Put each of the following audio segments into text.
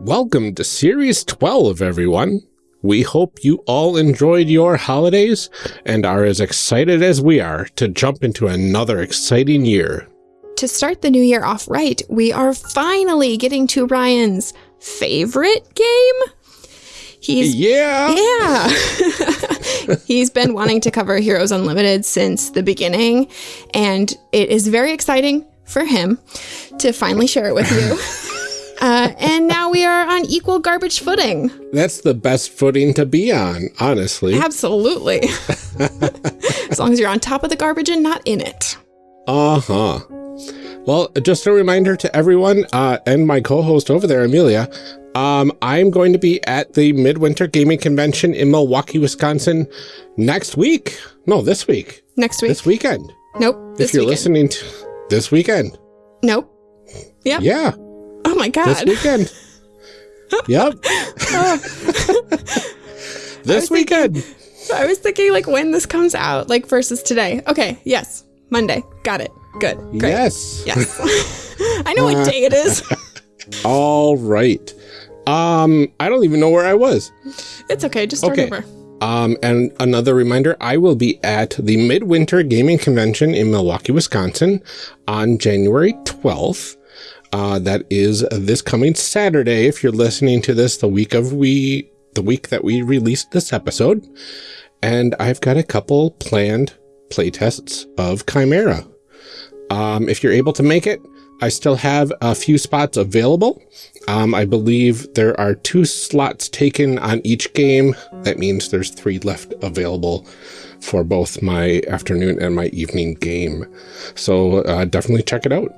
Welcome to Series 12, everyone. We hope you all enjoyed your holidays and are as excited as we are to jump into another exciting year. To start the new year off right, we are finally getting to Ryan's favorite game. He's Yeah! Yeah. He's been wanting to cover Heroes Unlimited since the beginning, and it is very exciting for him to finally share it with you. Uh, and now we are on equal garbage footing. That's the best footing to be on, honestly. Absolutely. as long as you're on top of the garbage and not in it. Uh-huh. Well, just a reminder to everyone, uh, and my co-host over there, Amelia, um, I'm going to be at the Midwinter Gaming Convention in Milwaukee, Wisconsin next week. No, this week. Next week. This weekend. Nope. This if you're weekend. listening to this weekend. Nope. Yep. Yeah, Oh my this god. weekend. yep. this weekend. I was thinking like when this comes out, like versus today. Okay, yes. Monday. Got it. Good. Great. Yes. Yes. I know what day it is. All right. Um, I don't even know where I was. It's okay. Just start Okay. over. Um, and another reminder, I will be at the Midwinter Gaming Convention in Milwaukee, Wisconsin on January 12th. Uh, that is this coming Saturday. If you're listening to this the week of we, the week that we released this episode. And I've got a couple planned playtests of Chimera. Um, if you're able to make it, I still have a few spots available. Um, I believe there are two slots taken on each game. That means there's three left available for both my afternoon and my evening game. So uh, definitely check it out.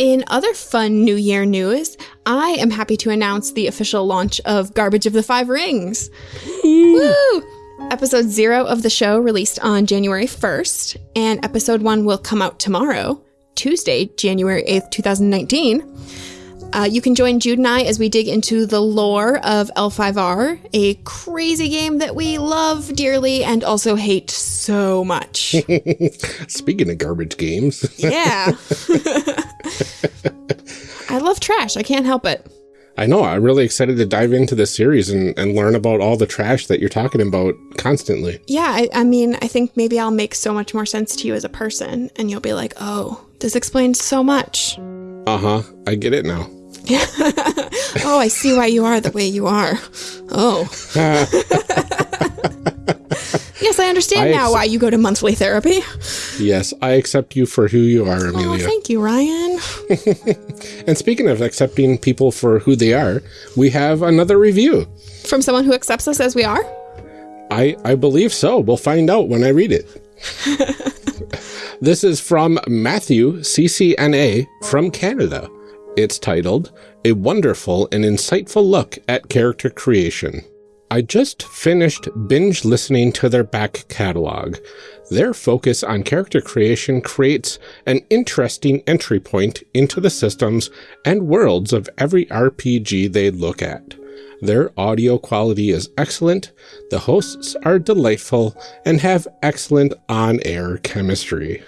In other fun New Year news, I am happy to announce the official launch of Garbage of the Five Rings. Woo! Episode zero of the show released on January 1st, and episode one will come out tomorrow, Tuesday, January 8th, 2019. Uh, you can join Jude and I as we dig into the lore of L5R, a crazy game that we love dearly and also hate so much. Speaking of garbage games, Yeah. I love trash. I can't help it. I know I'm really excited to dive into this series and, and learn about all the trash that you're talking about constantly. Yeah, I, I mean, I think maybe I'll make so much more sense to you as a person, and you'll be like, oh, this explains so much. Uh huh. I get it now. Oh, I see why you are the way you are. Oh. yes, I understand I now why you go to monthly therapy. Yes, I accept you for who you are, Oh, Amelia. thank you, Ryan. and speaking of accepting people for who they are, we have another review. From someone who accepts us as we are? I, I believe so. We'll find out when I read it. this is from Matthew, CCNA, from Canada. It's titled, A Wonderful and Insightful Look at Character Creation. I just finished binge listening to their back catalog. Their focus on character creation creates an interesting entry point into the systems and worlds of every RPG they look at. Their audio quality is excellent, the hosts are delightful, and have excellent on-air chemistry.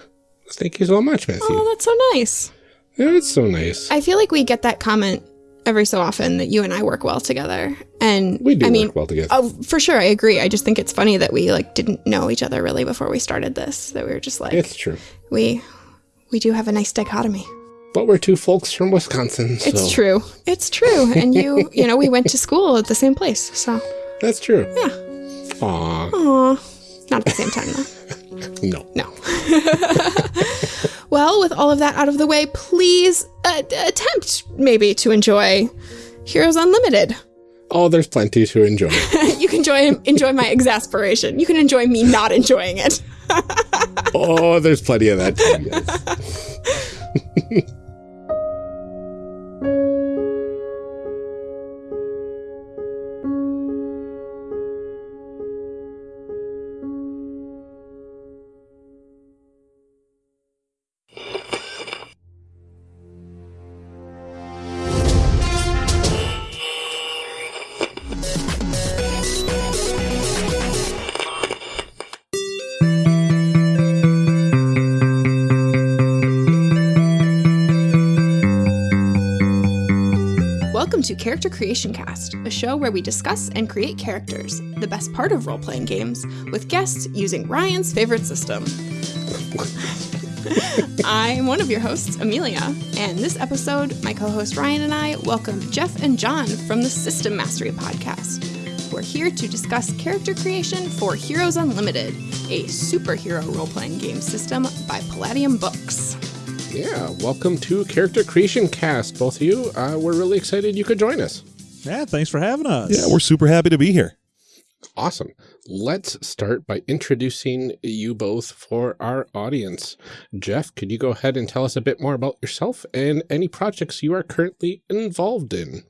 Thank you so much, Matthew. Oh, that's so nice. Yeah, it's so nice. I feel like we get that comment every so often that you and I work well together. And we do I mean, work well together. Oh, for sure, I agree. I just think it's funny that we like didn't know each other really before we started this. That we were just like it's true. we we do have a nice dichotomy. But we're two folks from Wisconsin, so It's true. It's true. And you, you know, we went to school at the same place. So, that's true. yeah. Aw, Aw. Not at the same time though. no. No. well, with all of that out of the way, please uh, attempt maybe to enjoy Heroes Unlimited. Oh, there's plenty to enjoy. you can enjoy enjoy my exasperation. You can enjoy me not enjoying it. oh, there's plenty of that too, yes. Character Creation Cast, a show where we discuss and create characters, the best part of role playing games, with guests using Ryan's favorite system. I'm one of your hosts, Amelia, and this episode, my co host Ryan and I welcome Jeff and John from the System Mastery Podcast. We're here to discuss character creation for Heroes Unlimited, a superhero role playing game system by Palladium Books. Yeah, welcome to Character Creation Cast, both of you. Uh, we're really excited you could join us. Yeah, thanks for having us. Yeah, we're super happy to be here. Awesome. Let's start by introducing you both for our audience. Jeff, could you go ahead and tell us a bit more about yourself and any projects you are currently involved in?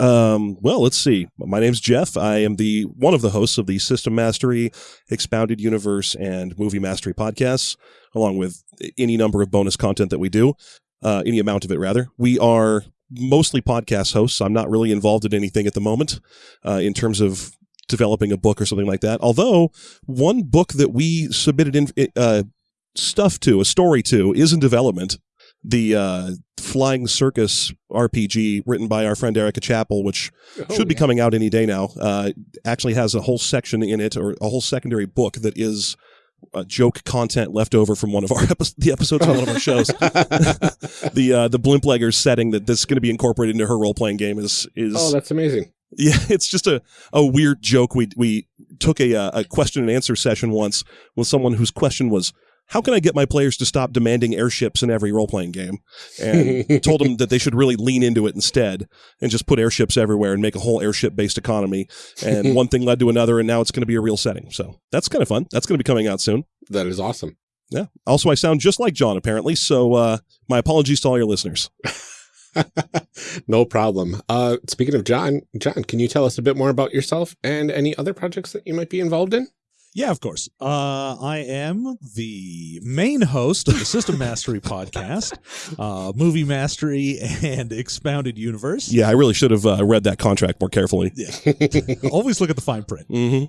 Um, well, let's see. My name's Jeff. I am the one of the hosts of the System Mastery, Expounded Universe, and Movie Mastery podcasts, along with any number of bonus content that we do, uh, any amount of it rather. We are mostly podcast hosts. I'm not really involved in anything at the moment uh, in terms of developing a book or something like that. Although one book that we submitted in uh, stuff to, a story to, is in development. The uh, Flying Circus RPG, written by our friend Erika Chappell, which Oh, should be coming out any day now, uh, actually has a whole section in it, or a whole secondary book that is uh, joke content left over from one of our epi- the episodes on one of our shows. the uh, the Blimpleggers setting that this is going to be incorporated into her role playing game is is oh, that's amazing. yeah, it's just a, a weird joke. We we took a uh, a question and answer session once with someone whose question was, "How can I get my players to stop demanding airships in every role playing game?" And told them that they should really lean into it instead and just put airships everywhere and make a whole airship based economy. And one thing led to another, and now it's going to be a real setting. So that's kind of fun. That's going to be coming out soon. That is awesome. Yeah. Also, I sound just like John apparently. So uh, my apologies to all your listeners. no problem. Uh, speaking of John, John, can you tell us a bit more about yourself and any other projects that you might be involved in? Yeah, of course. Uh, I am the main host of the System Mastery podcast, uh, Movie Mastery, and Expounded Universe. Yeah, I really should have uh, read that contract more carefully. Yeah. Always look at the fine print. hmm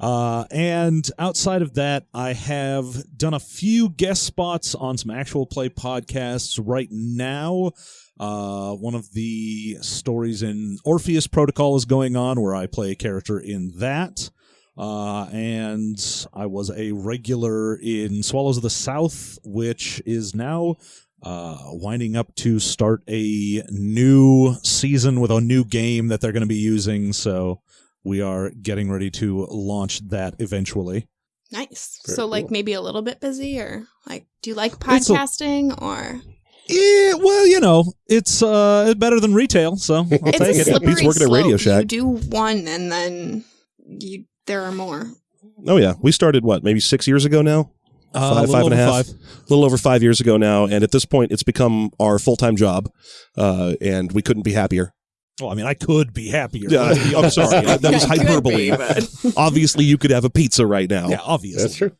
Uh, and outside of that, I have done a few guest spots on some actual play podcasts. Right now, uh, one of the stories in Orpheus Protocol is going on, where I play a character in that. Uh, and I was a regular in Swallows of the South, which is now uh, winding up to start a new season with a new game that they're going to be using. So we are getting ready to launch that eventually. Nice. Very so, like, maybe a little bit busy, or like, do you like It's a- podcasting, or Yeah, well, you know, it's uh better than retail, so I'll it's take a it. slippery Pete's working at slope. Radio Shack. You do one, and then you there are more. Oh yeah, we started what maybe six years ago now, Uh, a five, little and a over five. a little over five years ago now, and at this point, it's become our full time job, uh, and we couldn't be happier. Well, I mean, I could be happier. Yeah, I'm sorry, that was hyperbole. be, Obviously, you could have a pizza right now. yeah, obviously. That's true.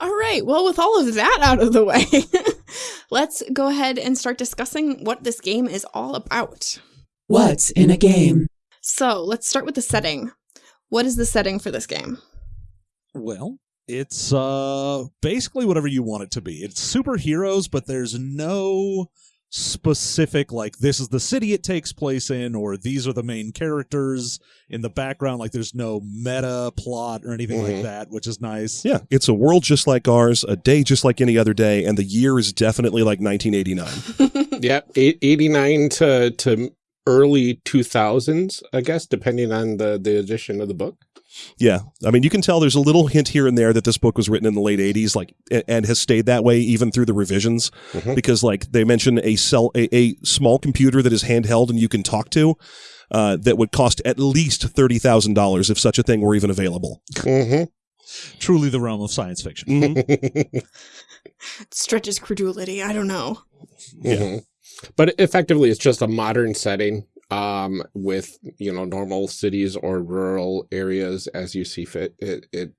All right. Well, with all of that out of the way, let's go ahead and start discussing what this game is all about. What's in a game? So, let's start with the setting. What is the setting for this game? Well, it's uh basically whatever you want it to be. It's superheroes, but there's no specific like this is the city it takes place in or these are the main characters in the background like there's no meta plot or anything like Mhm. that which is nice Yeah, it's a world just like ours, a day just like any other day, and the year is definitely like 1989. Yeah, 89 to, to early 2000s, I guess, depending on the, the edition of the book. Yeah, I mean, you can tell there's a little hint here and there that this book was written in the late '80s, like, and has stayed that way even through the revisions, Mhm. because like they mention a cell, a, a small computer that is handheld and you can talk to, uh, that would cost at least thirty thousand dollars if such a thing were even available. hmm truly the realm of science fiction Mhm. Stretches credulity. I don't know. Mhm. But effectively, it's just a modern setting um, with, you know, normal cities or rural areas as you see fit. It, it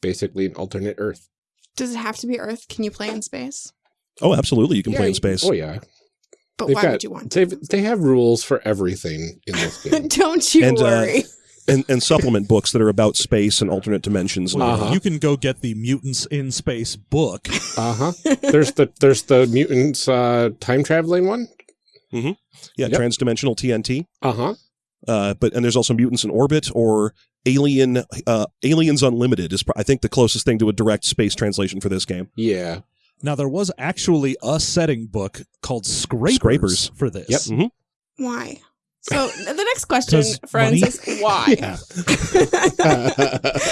basically an alternate Earth. Does it have to be Earth? Can you play in space? Oh, absolutely, you can Yeah, play in space. Oh, yeah. But They've why got- would you want to? they have rules for everything in this game. Don't you And, uh, worry. And, and supplement books that are about space and alternate dimensions. Well, Uh-huh. you can go get the mutants in space book uh huh. There's the there's the mutants uh, time traveling one. Yeah, Yep. transdimensional TNT. Uh huh. Uh, but and there's also Mutants in Orbit or Alien uh, Aliens Unlimited is I think the closest thing to a direct space translation for this game. Yeah. Now there was actually a setting book called Scrapers, Scrapers. for this. Yep. Mhm. Why? So the next question, friends, money? is why? Yeah.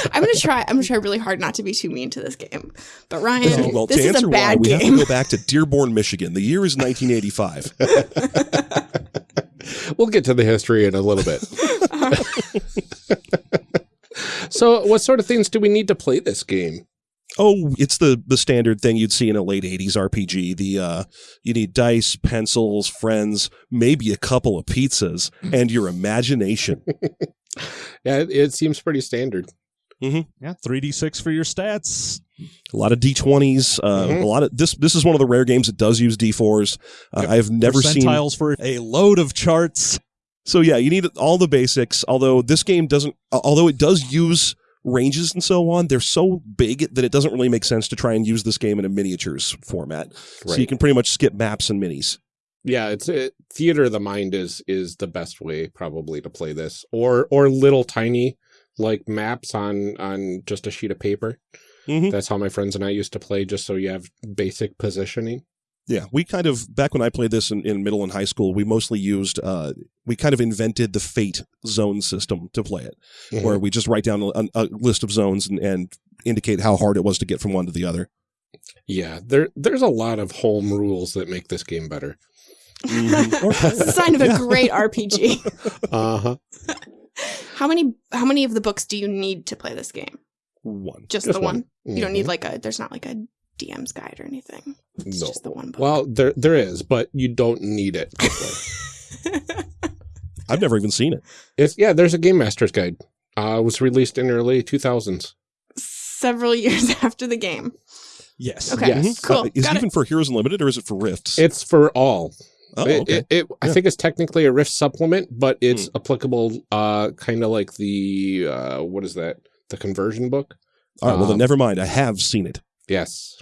I'm gonna try. I'm gonna try really hard not to be too mean to this game. But Ryan, well, this to is answer a why, bad we have to go back to Dearborn, Michigan. The year is 1985. we'll get to the history in a little bit. so, what sort of things do we need to play this game? Oh, it's the the standard thing you'd see in a late '80s RPG. The uh, you need dice, pencils, friends, maybe a couple of pizzas, and your imagination. Yeah, it, it seems pretty standard. Yeah, 3d6 for your stats. a lot of D20s. Uh, Mhm. A lot of this. This is one of the rare games that does use D4s. Uh, I've never seen. Percentiles for a load of charts. So yeah, you need all the basics. Although this game doesn't, although it does use ranges and so on, they're so big that it doesn't really make sense to try and use this game in a miniatures format. So you can pretty much skip maps and minis. yeah, it's it, theater of the mind is is the best way probably to play this, or or little tiny like maps on on just a sheet of paper. Mhm. That's how my friends and I used to play, just so you have basic positioning. Yeah, we kind of back when I played this in, in middle and high school, we mostly used uh, we kind of invented the fate zone system to play it, Mm-hmm. where we just write down a, a list of zones and, and indicate how hard it was to get from one to the other. Yeah, there there's a lot of home rules that make this game better. it's a sign of a great RPG. Uh huh. How many? How many of the books do you need to play this game? One. Just, Just the one. one. You don't need Mhm. like a. There's not like a DM's guide or anything. It's No. just the one book. Well, there there is, but you don't need it. I've never even seen it. it's yeah, there's a game master's guide. Uh, it was released in early 2000s. Several years after the game. Yes. Okay. Yes. Cool. Uh, is Got it it. even for Heroes Unlimited or is it for Rifts? It's for all. oh, It- okay. it, it- I Yeah. think it's technically a Rift supplement, but it's Hmm. applicable, uh, kind of like the uh, what is that? The conversion book. All right. Well, then um, never mind. I have seen it. Yes.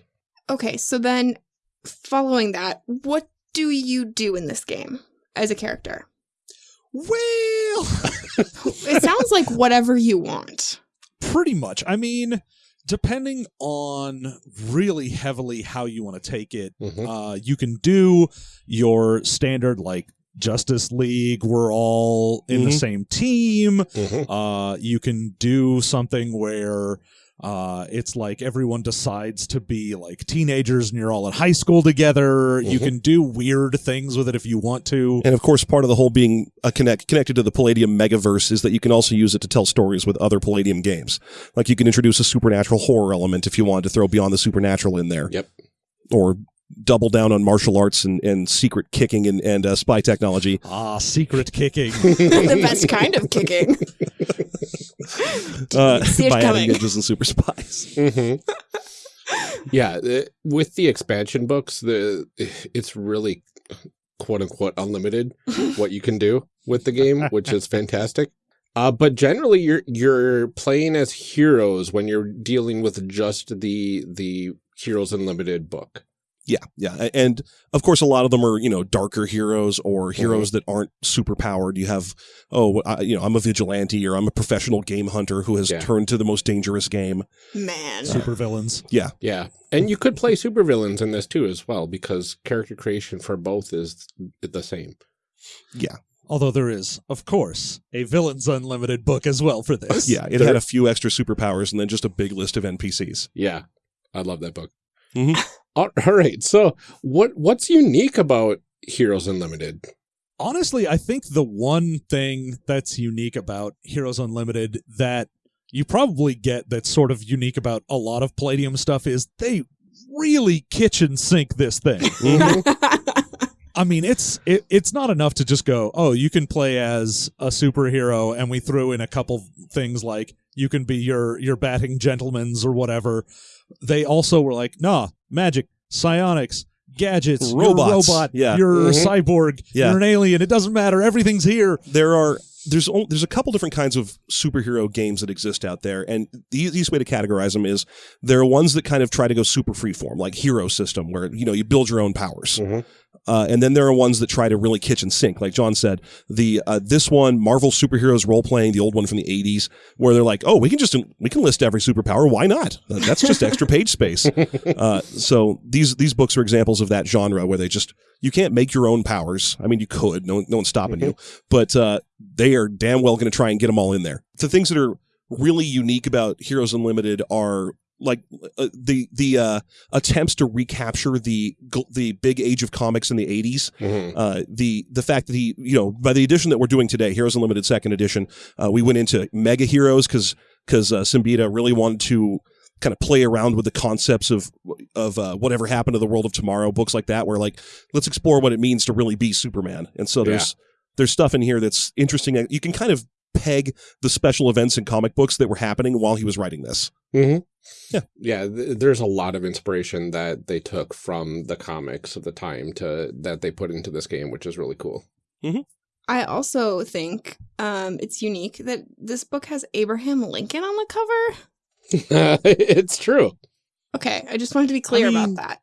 Okay, so then following that, what do you do in this game as a character? Well, It sounds like whatever you want. pretty much. I mean, depending on really heavily how you want to take it, Mhm. uh, you can do your standard like Justice League. We're all in the Mhm. same team. Mhm. Uh, you can do something where uh, it's like everyone decides to be like teenagers and you're all in high school together. You Mhm. can do weird things with it if you want to. And of course, part of the whole being a connect connected to the Palladium megaverse is that you can also use it to tell stories with other Palladium games. Like you can introduce a supernatural horror element if you wanted to throw Beyond the Supernatural in there. Yep. Or double down on martial arts and, and secret kicking and, and uh, spy technology. Ah, secret kicking. the best kind of kicking. Uh, See it by adding ninjas and super spies. Mhm. yeah, the, with the expansion books, the it's really quote unquote unlimited what you can do with the game, which is fantastic. Uh, but generally, you're you're playing as heroes when you're dealing with just the the Heroes Unlimited book. Yeah, yeah, and of course, a lot of them are you know darker heroes or heroes that aren't super powered. You have oh, I, you know, I'm a vigilante or I'm a professional game hunter who has Yeah. turned to the most dangerous game. Man. Super villains. Yeah, Yeah, and you could play super villains in this too as well because character creation for both is the same. yeah, Although there is, of course, a Villains Unlimited book as well for this. yeah. It There- had a few extra superpowers and then just a big list of NPCs. Yeah, I love that book. Mhm. all all right, so what what's unique about Heroes Unlimited? Honestly, I think the one thing that's unique about Heroes Unlimited that you probably get that's sort of unique about a lot of Palladium stuff is they really kitchen sink this thing. Mm-hmm. I mean, it's it, it's not enough to just go, oh, you can play as a superhero, and we threw in a couple things like you can be your your batting gentlemen's or whatever. They also were like, nah, magic, psionics, gadgets, Robots. you're a robot, Yeah. you're a Mhm. cyborg, Yeah. you're an alien. It doesn't matter. Everything's here. There are there's there's a couple different kinds of superhero games that exist out there, and the easiest way to categorize them is there are ones that kind of try to go super freeform, like Hero System, where you know you build your own powers. Mhm. Uh, and then there are ones that try to really kitchen sink, like John said. The uh, this one, Marvel superheroes role playing, the old one from the '80s, where they're like, "Oh, we can just we can list every superpower. Why not? That's just extra page space." Uh, so these these books are examples of that genre where they just you can't make your own powers. I mean, you could. No, no one's stopping you, but uh, they are damn well going to try and get them all in there. The things that are really unique about Heroes Unlimited are like uh, the the uh, attempts to recapture the the big age of comics in the 80s Mhm. uh, the the fact that he you know by the edition that we're doing today Heroes Unlimited second edition uh, we went into mega heroes because because uh, Siembieda really wanted to kind of play around with the concepts of of uh, whatever happened to the world of tomorrow books like that where like let's explore what it means to really be Superman. And so there's there's stuff in here that's interesting you can kind of peg the special events in comic books that were happening while he was writing this Mhm. Yeah. Yeah. th- there's a lot of inspiration that they took from the comics of the time to that they put into this game, which is really cool. I also think um, it's unique that this book has Abraham Lincoln on the cover. it's true. Okay, I just wanted to be clear I about that.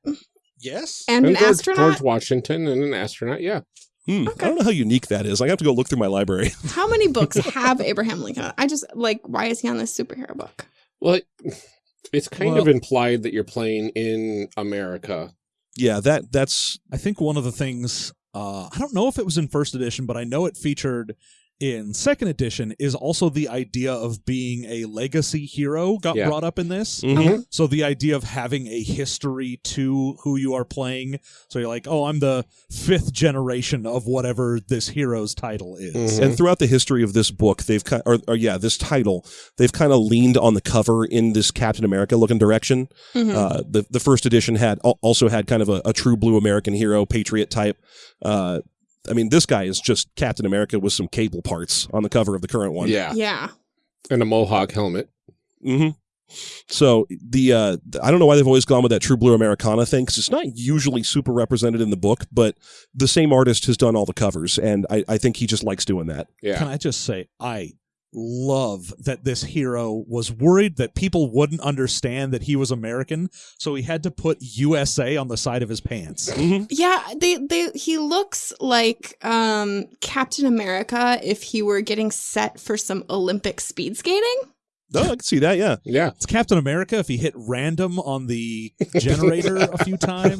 Yes. And, an George, astronaut. George Washington and an astronaut. Yeah. Hmm, I don't know how unique that is I have to go look through my library How many books have Abraham Lincoln? I just like why is he on this superhero book? Well, it's kind Well- of implied that you're playing in America. yeah that that's I think one of the things uh, I don't know if it was in first edition, but I know it featured in second edition is also the idea of being a legacy hero got Yeah. brought up in this. Mhm. So the idea of having a history to who you are playing. So you're like, oh, I'm the fifth generation of whatever this hero's title is. Mhm. And throughout the history of this book, they've kind, or, or yeah, this title, they've kind of leaned on the cover in this Captain America looking direction. Mhm. Uh, the the first edition had also had kind of a, a true blue American hero, patriot type. Uh, I mean, this guy is just Captain America with some cable parts on the cover of the current one. Yeah. yeah. And a mohawk helmet. hmm So the uh, I don't know why they've always gone with that true blue Americana thing because it's not usually super represented in the book, but the same artist has done all the covers, and I, I think he just likes doing that. Yeah. Can I just say, I love that this hero was worried that people wouldn't understand that he was American, so he had to put USA on the side of his pants. Yeah, they they he looks like um Captain America if he were getting set for some Olympic speed skating. Oh, I can see that. Yeah. Yeah. It's Captain America if he hit random on the generator a few times.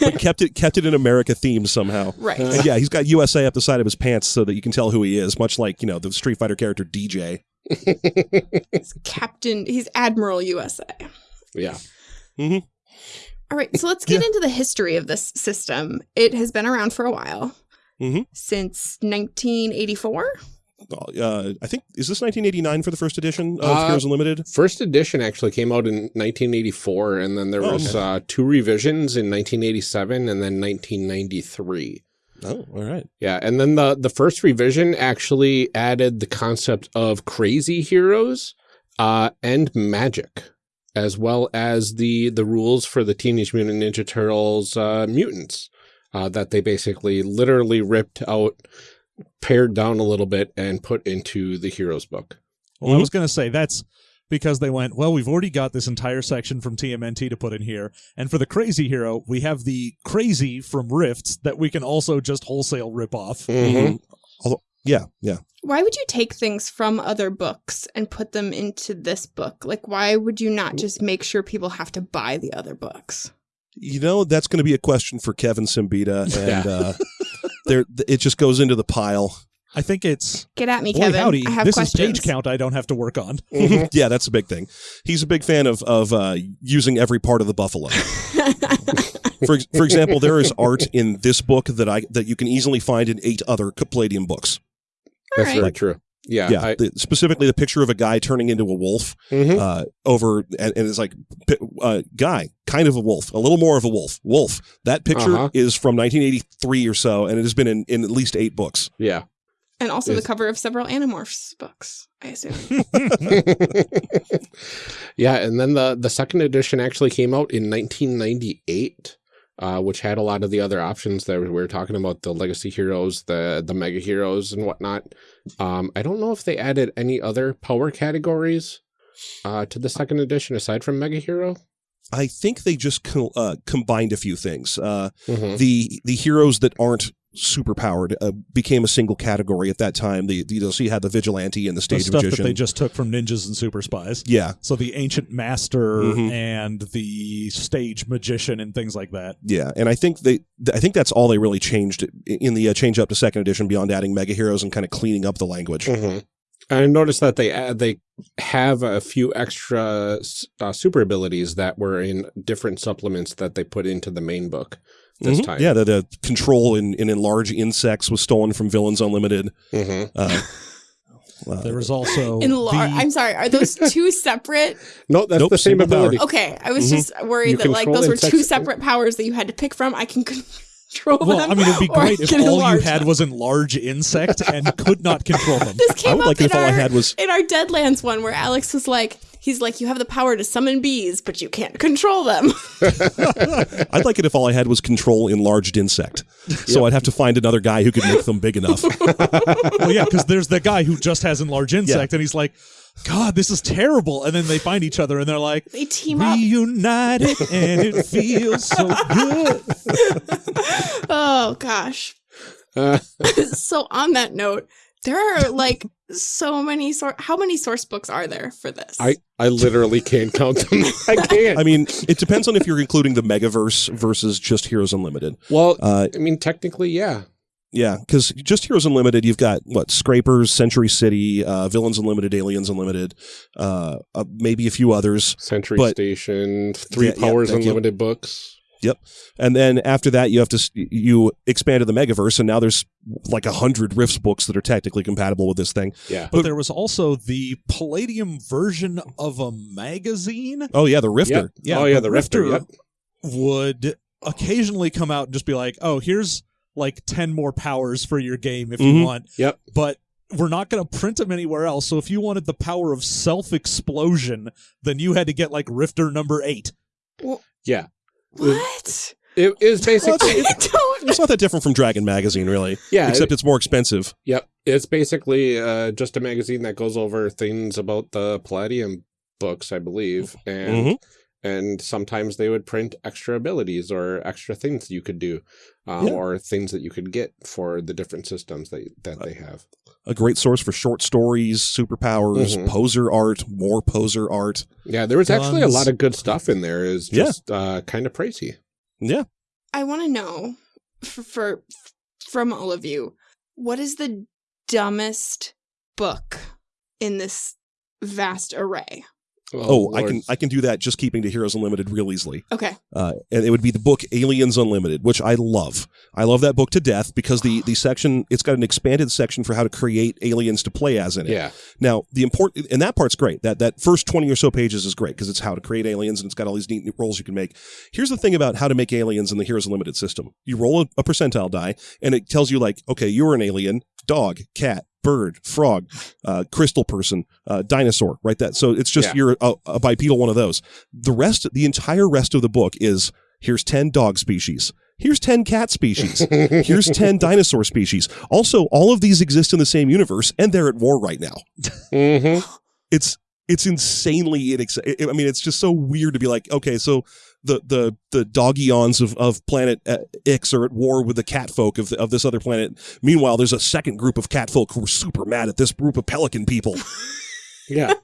but kept it kept it in America theme somehow. Right. And yeah, he's got USA up the side of his pants so that you can tell who he is, much like you know the Street Fighter character DJ. Captain he's Admiral USA. Yeah. All right, so let's get into the history of this system. It has been around for a while. Mhm. Since 1984. Uh, I think is this 1989 for the first edition of Uh, Heroes Unlimited? First edition actually came out in 1984, and then there Oh, was okay. uh, two revisions in 1987 and then 1993. Oh, all right. Yeah, and then the the first revision actually added the concept of crazy heroes uh, and magic, as well as the the rules for the Teenage Mutant Ninja Turtles uh, mutants uh, that they basically literally ripped out, pared down a little bit, and put into the heroes book. Well, I was going to say that's because they went, well, we've already got this entire section from TMNT to put in here. And for the crazy hero, we have the crazy from Rifts that we can also just wholesale rip off. Mhm. Although, yeah, yeah. Why would you take things from other books and put them into this book? Like why would you not just make sure people have to buy the other books? You know that's going to be a question for Kevin Siembieda, and uh, there it just goes into the pile. I think it's, Get at me, boy, Kevin. howdy, I have this questions. is page count I don't have to work on. yeah, that's a big thing. He's a big fan of of uh, using every part of the buffalo. for for example, there is art in this book that I that you can easily find in eight other Palladium books. That's right. very true. Yeah, yeah, I, the, specifically the picture of a guy turning into a wolf Mhm. uh, over, and, and it's like pi- uh, guy, kind of a wolf, a little more of a wolf, wolf. That picture Uh-huh. is from 1983 or so, and it has been in, in at least eight books. yeah. And also Yes. the cover of several Animorphs books, I assume. yeah, and then the the second edition actually came out in 1998, uh, which had a lot of the other options that we were talking about the legacy heroes, the the mega heroes, and whatnot. Um, I don't know if they added any other power categories uh, to the second edition aside from mega hero. I think they just co- uh, combined a few things. Uh, Mhm. the the heroes that aren't super powered uh, became a single category at that time. The, the so you had the vigilante and the The stage stuff magician. that they just took from ninjas and super spies. yeah, So the ancient master Mhm. and the stage magician and things like that. yeah, and I think they I think that's all they really changed in the uh, change up to second edition beyond adding mega heroes and kind of cleaning up the language. Mhm. I noticed that they add, they have a few extra uh, super abilities that were in different supplements that they put into the main book this Mhm. time. Yeah, the, the control in, in enlarge insects was stolen from Villains Unlimited. Mhm. Uh, uh, There was also In lar- the- I'm sorry. Are those two separate? No, that's Nope, the same single power. ability. Okay, I was Mhm. just worried You that like those were two separate powers that you had to pick from. I can control well, them. I mean, it'd be great if can all you had them. was enlarge insect and could not control them. This I came would up like it in if all our I had was in our Deadlands one where Alex was like, he's like, you have the power to summon bees, but you can't control them. I'd like it if all I had was control enlarged insect. So I'd have to find another guy who could make them big enough. well, yeah, because there's the guy who just has enlarged insect, and he's like, "God, this is terrible." And then they find each other, and they're like, they team up. "Reunited, and it feels so good." Oh gosh. Uh, so on that note, there are like so many sor- how many source books are there for this? I, I literally can't count them. I can't. I mean, it depends on if you're including the Megaverse versus just Heroes Unlimited. well, Uh, I mean, technically, yeah. yeah, because just Heroes Unlimited, you've got what Scrapers, Century City, uh, Villains Unlimited, Aliens Unlimited, uh, uh, maybe a few others. Century But- Station, Three Yeah, yeah, Powers thank you. Unlimited books. And then after that, you have to s- you expanded the Megaverse, and now there's like a hundred Rifts books that are technically compatible with this thing. Yeah. But there was also the Palladium version of a magazine. Oh yeah, the Rifter. Yeah, oh, yeah, the Rifter. Yep. would occasionally come out and just be like, "Oh, here's like ten more powers for your game if Mhm. you want." Yep. But we're not going to print them anywhere else. So if you wanted the power of self explosion, then you had to get like Rifter number eight. Well, Yeah. What? It is basically. I don't It's not that different from Dragon Magazine, really. yeah. Except it's more expensive. Yep. It's basically uh, just a magazine that goes over things about the Palladium books, I believe. And Mhm. and sometimes they would print extra abilities or extra things you could do um, Yeah. or things that you could get for the different systems that, that they have. A great source for short stories, superpowers, Mhm. poser art, more poser art. Yeah, there was actually a lot of good stuff in there. Is Yeah. just uh, kind of pricey. Yeah. I want to know for, for from all of you, what is the dumbest book in this vast array? Oh, I can I can do that just keeping to Heroes Unlimited real easily. Okay. Uh, and it would be the book Aliens Unlimited, which I love. I love that book to death because the the section it's got an expanded section for how to create aliens to play as in it. Yeah. Now, the important and that part's great. That that first 20 or so pages is great because it's how to create aliens and it's got all these neat roles you can make. Here's the thing about how to make aliens in the Heroes Unlimited system. You roll a, a percentile die and it tells you like, okay, you're an alien, dog, cat, bird, frog, uh, crystal person, uh, dinosaur, right? That so it's just Yeah. you're a, a bipedal one of those. The rest, the entire rest of the book is here's 10 dog species. Here's 10 cat species. Here's 10 dinosaur species. Also, all of these exist in the same universe and they're at war right now hmm it's it's insanely inex- I mean, it's just so weird to be like, okay, so the the the dog eons of of planet uh, X are at war with the cat folk of the, of this other planet. Meanwhile, there's a second group of cat folk who are super mad at this group of pelican people. Yeah.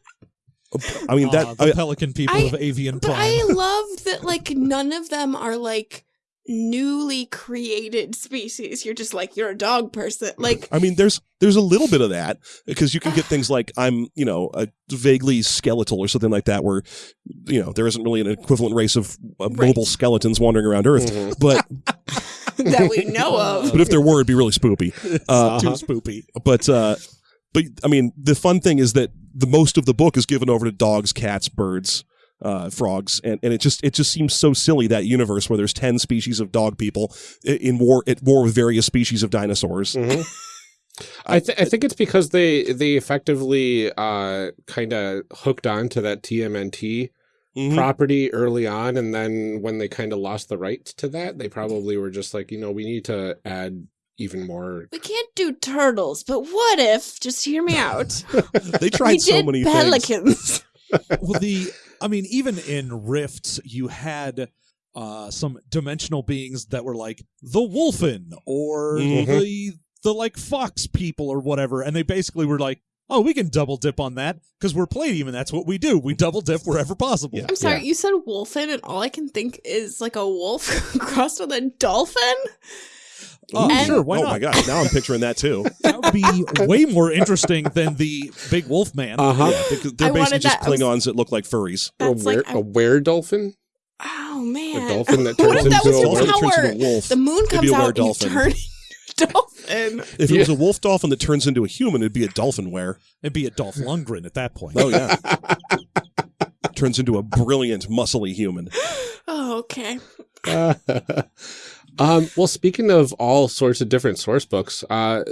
I mean, that Ah, the I- pelican people I- of avian But prime. I love that like none of them are like newly created species. You're just like you're a dog person. Like I mean, there's there's a little bit of that because you can get things like I'm, you know, a vaguely skeletal or something like that, where you know there isn't really an equivalent race of uh, Right. mobile skeletons wandering around Earth, Mhm. but that we know of. but if there were, it'd be really spoopy. Uh, Too Uh-huh. spoopy. but uh but i mean the fun thing is that the most of the book is given over to dogs cats birds uh frogs and and it just it just seems so silly that universe where there's 10 species of dog people in war at war with various species of dinosaurs Mhm. I, th- I think it's because they they effectively uh, kind of hooked on to that TMNT Mhm. property early on, and then when they kind of lost the rights to that, they probably were just like, you know, we need to add even more. We can't do turtles, but what if? Just hear me out. they we tried so did many things pelicans. Well, the I mean, even in Rifts, you had uh, some dimensional beings that were like the Wolfen or Mhm. the the like Fox people or whatever, and they basically were like, "Oh, we can double dip on that because we're Palladium, and that's what we do. We double dip wherever possible." Yeah. I'm sorry, you said wolfen, and all I can think is like a wolf crossed with a dolphin. Oh, And- sure, why oh not? my gosh, now I'm picturing that too. That would be way more interesting than the big wolf man. Uh huh. Yeah, they- they're basically just that. I was- Klingons that look like furries. A, That's were, like a were dolphin? oh man, A dolphin that what turns if that into was a your wolf? Turns into a wolf. The moon comes out and you were-dolphin. turn dolphin. If it was a wolf dolphin that turns into a human, it'd be a dolphin were. It'd be a Dolph Lundgren at that point. Oh yeah. turns into a brilliant, muscly human. Oh, okay. Um, well, speaking of all sorts of different source books, uh,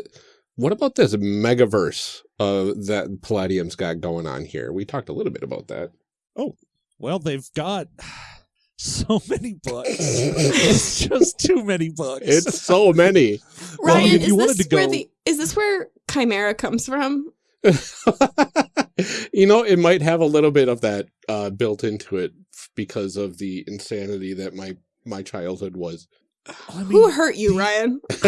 what about this megaverse uh, that Palladium's got going on here? We talked a little bit about that. Oh, well, they've got so many books. it's just too many books. It's so many. Well, Ryan, if you is wanted this to where go- the is this where Chimera comes from? you know, it might have a little bit of that uh, built into it because of the insanity that my my childhood was. I mean, Who hurt you, Ryan?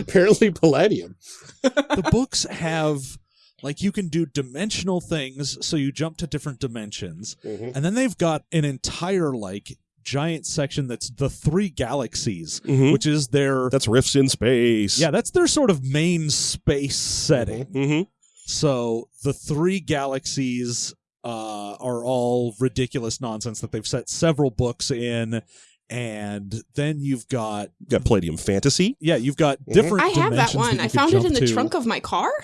Apparently, Palladium. the books have like you can do dimensional things, so you jump to different dimensions, Mhm. and then they've got an entire like giant section that's the three galaxies, Mhm. which is their That's rifts in space. yeah, that's their sort of main space setting. hmm So the three galaxies uh, are all ridiculous nonsense that they've set several books in, and then you've got Got Palladium Fantasy. yeah, you've got different. I have that one. you I found it in the to. trunk of my car.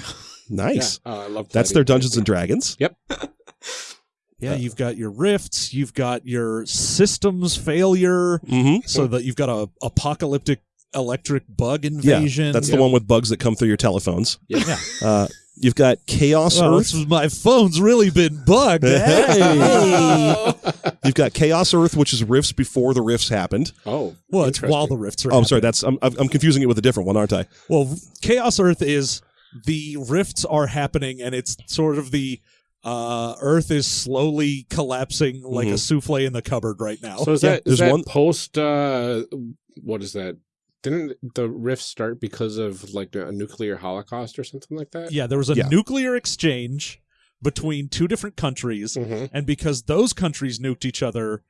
Nice. Yeah, uh, I love That's their Dungeons and Dragons. Yep. yeah, you've got your rifts, you've got your systems failure, Mm-hmm. so that you've got a apocalyptic electric bug Yeah, invasion. that's the one with bugs that come through your telephones. Yeah. Uh, you've got Chaos Well, Earth. this was- my phone's really been bugged. Hey. You've got Chaos Earth, which is rifts before the rifts happened. Oh, Well, it's while the rifts are. Oh, I'm sorry. That's I'm, I'm confusing it with a different one, aren't I? Well, Chaos Earth is the rifts are happening, and it's sort of the uh, Earth is slowly collapsing like a Mhm. souffle in the cupboard right now. So is Yeah, that is that one- post? Uh, what is that? Didn't the rift start because of like a nuclear holocaust or something like that? yeah, there was a Yeah. nuclear exchange between two different countries, hmm and because those countries nuked each other,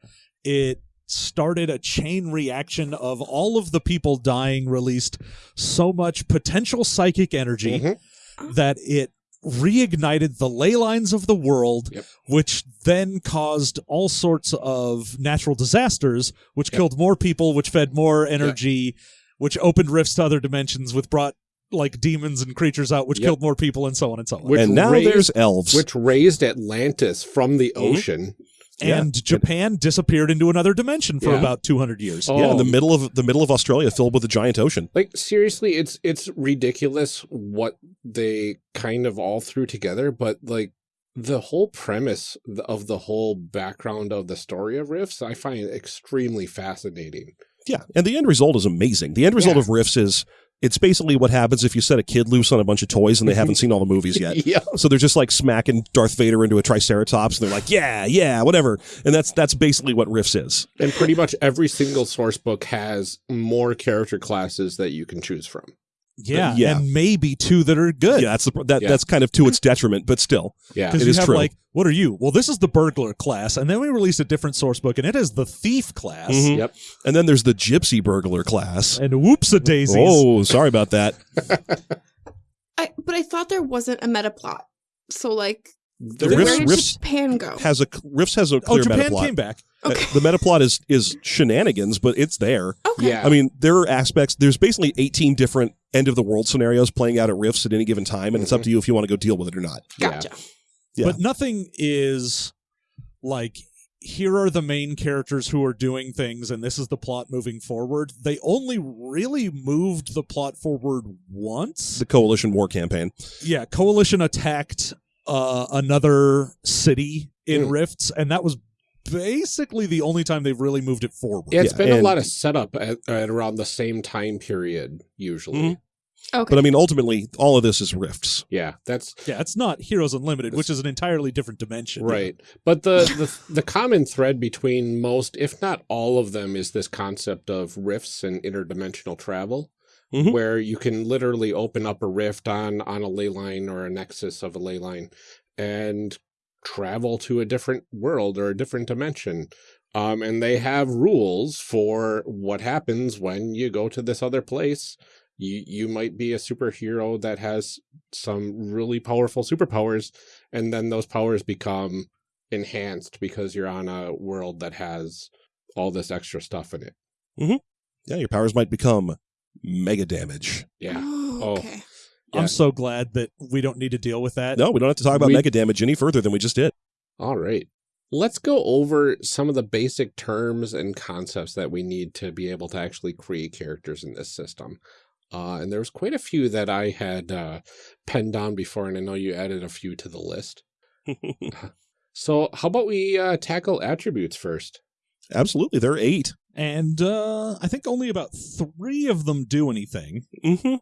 it started a chain reaction of all of the people dying released so much potential psychic energy Mhm. that it reignited the ley lines of the world, Yep. which then caused all sorts of natural disasters, which Yep. killed more people, which fed more energy, which opened rifts to other dimensions, which brought like demons and creatures out, which Yep. killed more people, and so on and so on. Which and now raised- there's elves. Which raised Atlantis from the Mhm. ocean. yeah. and Japan disappeared into another dimension for Yeah. about 200 years. Oh. yeah, in the middle of the middle of Australia, filled with a giant ocean. Like seriously, it's it's ridiculous what they kind of all threw together, but like the whole premise of the whole background of the story of Rifts, I find extremely fascinating. Yeah, and the end result is amazing. The end result Yeah. of Rifts is it's basically what happens if you set a kid loose on a bunch of toys and they haven't seen all the movies yet. yeah. So they're just like smacking Darth Vader into a Triceratops, and they're like, "Yeah, yeah, whatever." And that's that's basically what Rifts is. And pretty much every single source book has more character classes that you can choose from. Yeah, Yeah. and maybe two that are good. Yeah, that's the, that Yeah. that's kind of to its detriment, but still, Yeah. Because It you is have true. like, what are you? Well, this is the burglar class, and then we released a different source book, and it is the thief class. Mhm. Yep. And then there's the gypsy burglar class. And whoops a daisies. Oh, sorry about that. I, but I thought there wasn't a meta plot. So like, The Rifts- where did Rifts Japan go? Has a Rifts has a Oh, clear Japan meta plot. came back. Okay. The meta plot is is shenanigans, but it's there. Okay. Yeah. I mean, there are aspects. There's basically 18 different end of the world scenarios playing out at Rifts at any given time, and it's up to you if you want to go deal with it or not. Gotcha. Yeah. But nothing is like here are the main characters who are doing things and this is the plot moving forward. They only really moved the plot forward once. The coalition war campaign. yeah, coalition attacked uh another city in Mm. Rifts and that was basically the only time they've really moved it forward. Yeah, it's Yeah, been a lot of setup at, at around the same time period usually. Mhm. Okay. But I mean, ultimately, all of this is rifts. Yeah, that's Yeah, it's not Heroes Unlimited, which is an entirely different dimension. right. But the, the the common thread between most, if not all of them, is this concept of rifts and interdimensional travel. Mhm. where you can literally open up a rift on on a ley line or a nexus of a ley line and travel to a different world or a different dimension. Um, and they have rules for what happens when you go to this other place. You you might be a superhero that has some really powerful superpowers, and then those powers become enhanced because you're on a world that has all this extra stuff in it. Yeah, your powers might become mega damage. Yeah. Okay. Oh. Okay. Yeah. I'm so glad that we don't need to deal with that. No, we don't have to talk about We- mega damage any further than we just did. All right. Let's go over some of the basic terms and concepts that we need to be able to actually create characters in this system. Uh, and there's quite a few that I had uh, penned down before, and I know you added a few to the list. So how about we uh, tackle attributes first? Absolutely, there are eight. And uh, I think only about three of them do anything. hmm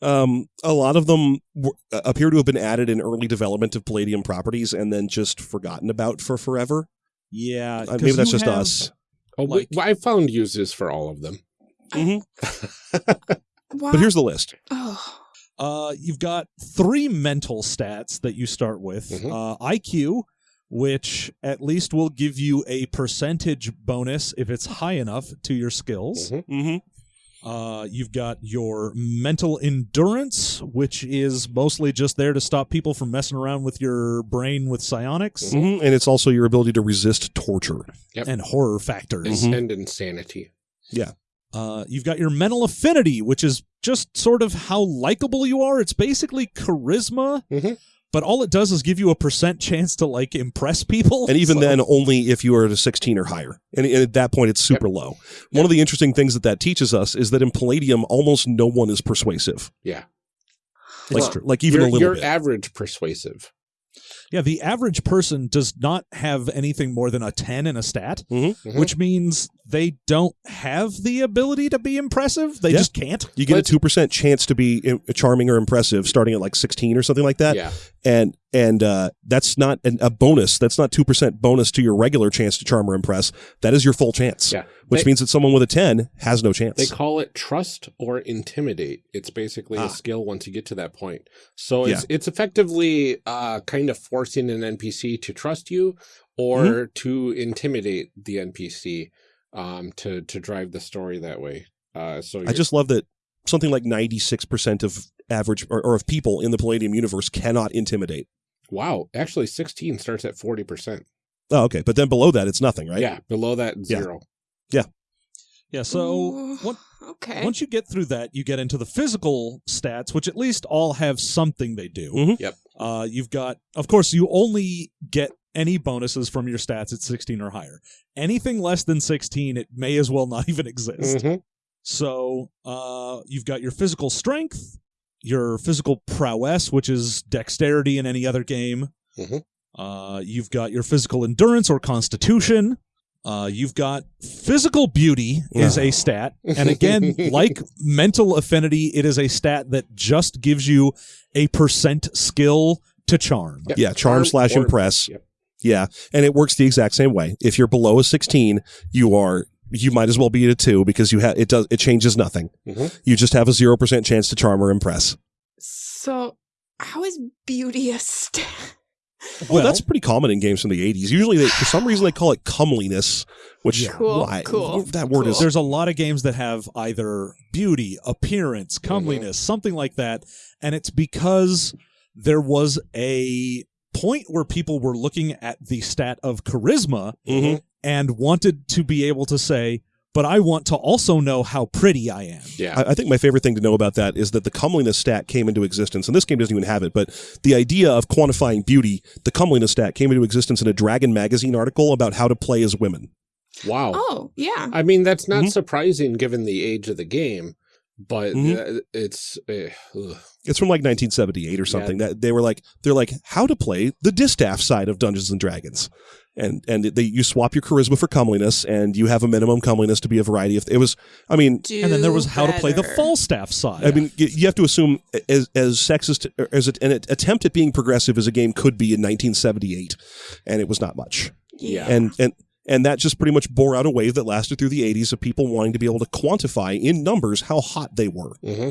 Um, a lot of them w- uh, appear to have been added in early development of Palladium properties and then just forgotten about for forever. Yeah. Uh, 'cause maybe that's just have- us. Oh, Like- we, I found uses for all of them. hmm But here's the list. oh. Uh, you've got three mental stats that you start with. Mhm. Uh, IQ, which at least will give you a percentage bonus if it's high enough to your skills. Mhm. hmm Uh, you've got your mental endurance, which is mostly just there to stop people from messing around with your brain with psionics Mhm. hmm And it's also your ability to resist torture. Yep. and horror factors. Mhm. And insanity. Yeah. Uh, you've got your mental affinity, which is just sort of how likable you are. It's basically charisma, Mhm. But all it does is give you a percent chance to like impress people. And even So- then, only if you are at a 16 or higher. And, and at that point, it's super low. One of the interesting things that that teaches us is that in Palladium, almost no one is persuasive. Yeah. Like, Well, like even you're, a little you're bit. average persuasive. Yeah, the average person does not have anything more than a ten in a stat, Mhm. Mhm. which means they don't have the ability to be impressive. They Yeah. just can't. you get But- a 2% chance to be charming or impressive starting at like 16 or something like that. yeah. and and uh, that's not an, a bonus. That's not two percent bonus to your regular chance to charm or impress. That is your full chance. Yeah. which They- means that someone with a ten has no chance. They call it trust or intimidate. It's basically Ah. a skill once you get to that point. So it's it's effectively uh, kind of forcing an NPC to trust you or Mm-hmm. to intimidate the NPC um, to to drive the story that way. Uh, so I just love that something like ninety six percent of average or, or of people in the Palladium universe cannot intimidate. wow. Actually, sixteen starts at forty percent. Oh, okay, but then below that, it's nothing, right? Yeah, below that zero. Yeah. Yeah. So Ooh, what, okay. once you get through that, you get into the physical stats, which at least all have something they do. Mhm. Yep. Uh, you've got, of course, you only get any bonuses from your stats at 16 or higher. Anything less than 16, it may as well not even exist. Mhm. So uh, you've got your physical strength, your physical prowess, which is dexterity in any other game. Mhm. Uh, you've got your physical endurance or constitution. Uh, you've got physical beauty is a stat, and again, like mental affinity, it is a stat that just gives you a percent skill to charm. Yep. Yeah, charm slash impress. Yep. Yeah, and it works the exact same way. If you're below a sixteen, you are you might as well be at a two because you have it does it changes nothing. Mhm. You just have a zero percent chance to charm or impress. So, how is beauty a stat? Well, that's pretty common in games from the 80s. Usually, they, for some reason, they call it comeliness, which Yeah. Cool, why- cool, that word is. There's a lot of games that have either beauty, appearance, comeliness, something like that. And it's because there was a point where people were looking at the stat of charisma Mhm. and wanted to be able to say, but I want to also know how pretty I am. Yeah. I, I think my favorite thing to know about that is that the comeliness stat came into existence, and this game doesn't even have it, but the idea of quantifying beauty, the comeliness stat came into existence in a Dragon magazine article about how to play as women. wow. Oh, yeah. I mean, that's not Mhm. surprising given the age of the game, but Mhm. uh, it's uh. It's from like 1978 or something. That they were like, they're like, how to play the distaff side of Dungeons and Dragons, and and they you swap your charisma for comeliness, and you have a minimum comeliness to be a variety of. It was, I mean, Do and then there was how to play the. Falstaff side. I mean, you have to assume as as sexist as a- an attempt at being progressive as a game could be in 1978, and it was not much. Yeah. And and and that just pretty much bore out a wave that lasted through the 80s of people wanting to be able to quantify in numbers how hot they were. hmm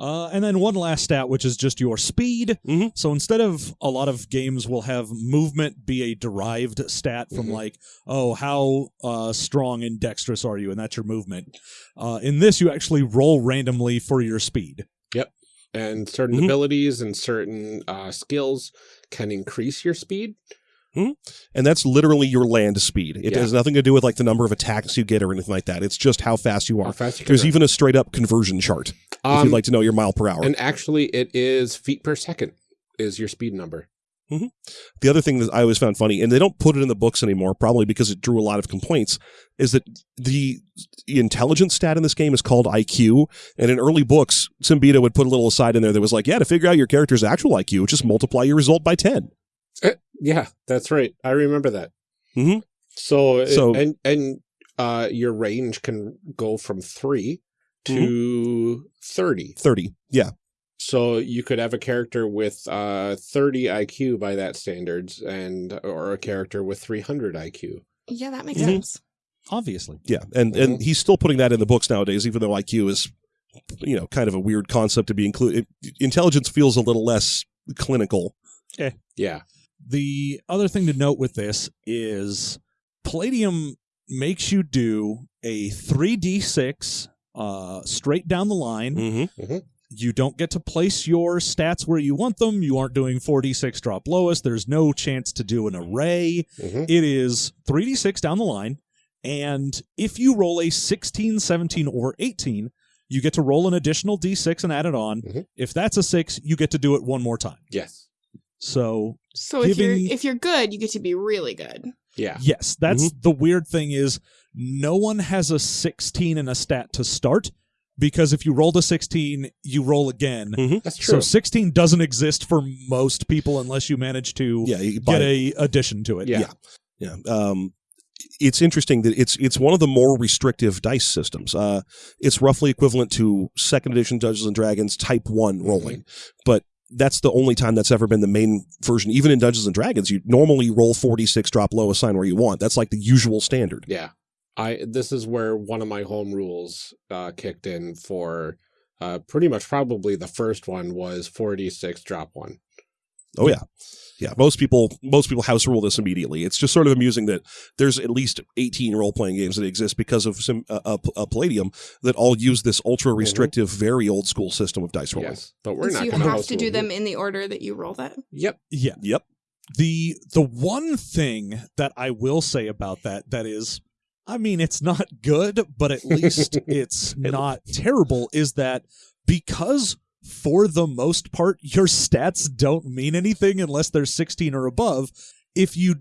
Uh, and then one last stat, which is just your speed. Mhm. So instead of a lot of games will have movement be a derived stat from Mhm. like, oh, how uh, strong and dexterous are you, and that's your movement. Uh, in this, you actually roll randomly for your speed. Yep, and certain Mhm. abilities and certain uh, skills can increase your speed. And that's literally your land speed. It Yeah. has nothing to do with like the number of attacks you get or anything like that. It's just how fast you are. fast you There's run. even a straight up conversion chart if Um, you'd like to know your mile per hour. And actually, it is feet per second is your speed number. the other thing that I always found funny, and they don't put it in the books anymore, probably because it drew a lot of complaints, is that the intelligence stat in this game is called IQ. And in early books, Siembieda would put a little aside in there that was like, yeah, to figure out your character's actual IQ, just multiply your result by 10. Yeah, that's right. I remember that. Mhm. So, So- and and uh, your range can go from 3 to thirty. 30. Yeah. So you could have a character with uh, thirty IQ by that standards, and or a character with three hundred IQ. Yeah, that makes Mhm. sense. Obviously. Yeah. And, and he's still putting that in the books nowadays, even though IQ is, you know, kind of a weird concept to be included. Intelligence feels a little less clinical. Yeah. Yeah, The other thing to note with this is Palladium makes you do a 3d6 uh, straight down the line. Mm-hmm. You don't get to place your stats where you want them. You aren't doing 4d6 drop lowest. There's no chance to do an array. Mhm. It is 3d6 down the line. And if you roll a 16, 17, or 18, you get to roll an additional d6 and add it on. Mhm. If that's a 6, you get to do it one more time. yes, So So if Giving- you're if you're good, you get to be really good. yeah, Yes, that's the weird thing is no one has a 16 in a stat to start because if you roll a 16, you roll again. that's true. So 16 doesn't exist for most people unless you manage to Yeah. You get a addition to it. Yeah. Yeah. Um, it's interesting that it's it's one of the more restrictive dice systems. Uh, it's roughly equivalent to second edition Dungeons and Dragons Type One rolling, but that's the only time that's ever been the main version. Even in Dungeons and Dragons, you normally roll 4d6, drop low, assign where you want. That's like the usual standard. Yeah. I this is where one of my home rules uh kicked in for uh pretty much probably the first one was 4d6 drop one. Oh yeah. Yeah, most people most people house rule this immediately. It's just sort of amusing that there's at least 18 role playing games that exist because of some uh, uh, uh, Palladium that all use this ultra restrictive, very old school system of dice rolling. Yes. But we're And not you gonna have to do them here. in the order that you roll that. Yep. Yeah. Yep. The the one thing that I will say about that that is I mean it's not good, but at least it's not terrible is that because for the most part your stats don't mean anything unless they're 16 or above, if you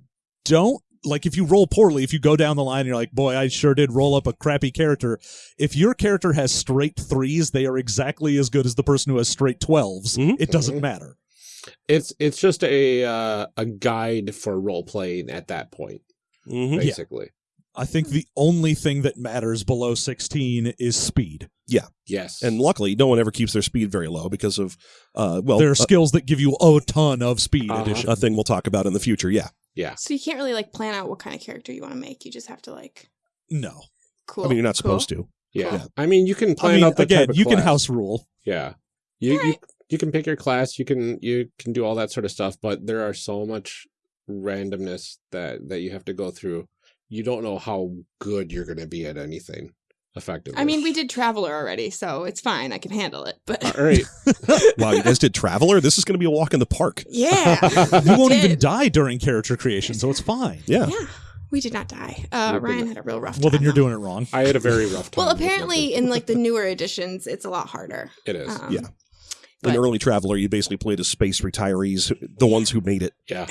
don't like if you roll poorly, if you go down the line and you're like, boy, I sure did roll up a crappy character. If your character has straight threes, they are exactly as good as the person who has straight 12s. Mhm. It doesn't Mhm. matter. It's it's just a uh, a guide for role playing at that point, hmm basically. I think the only thing that matters below 16 is speed. Yeah. Yes. And luckily, no one ever keeps their speed very low because of, uh, well, there are a, skills that give you a ton of speed Uh-huh. addition. a thing we'll talk about in the future. Yeah. yeah. So you can't really like plan out what kind of character you want to make. You just have to like No. cool. I mean, you're not cool. supposed to. Yeah. Cool. I mean, you can I plan mean, out the again, type of you can house rule. Yeah. You, you you can pick your class, you can you can do all that sort of stuff, but there are so much randomness that that you have to go through. You don't know how good you're going to be at anything effectively. I mean, we did Traveller already, so it's fine. I can handle it. But all right. Wow, you guys did Traveller? This is going to be a walk in the park. yeah, You won't even die during character creation, so it's fine. Yeah. yeah, we did not die. Uh, Ryan not. had a real rough. Well, then you're though. doing it wrong. I had a very rough time. Well, apparently, in like the newer editions, it's a lot harder. it is. Um, Yeah. But- In early Traveller, you basically played as space retirees, the ones who made it. Yeah.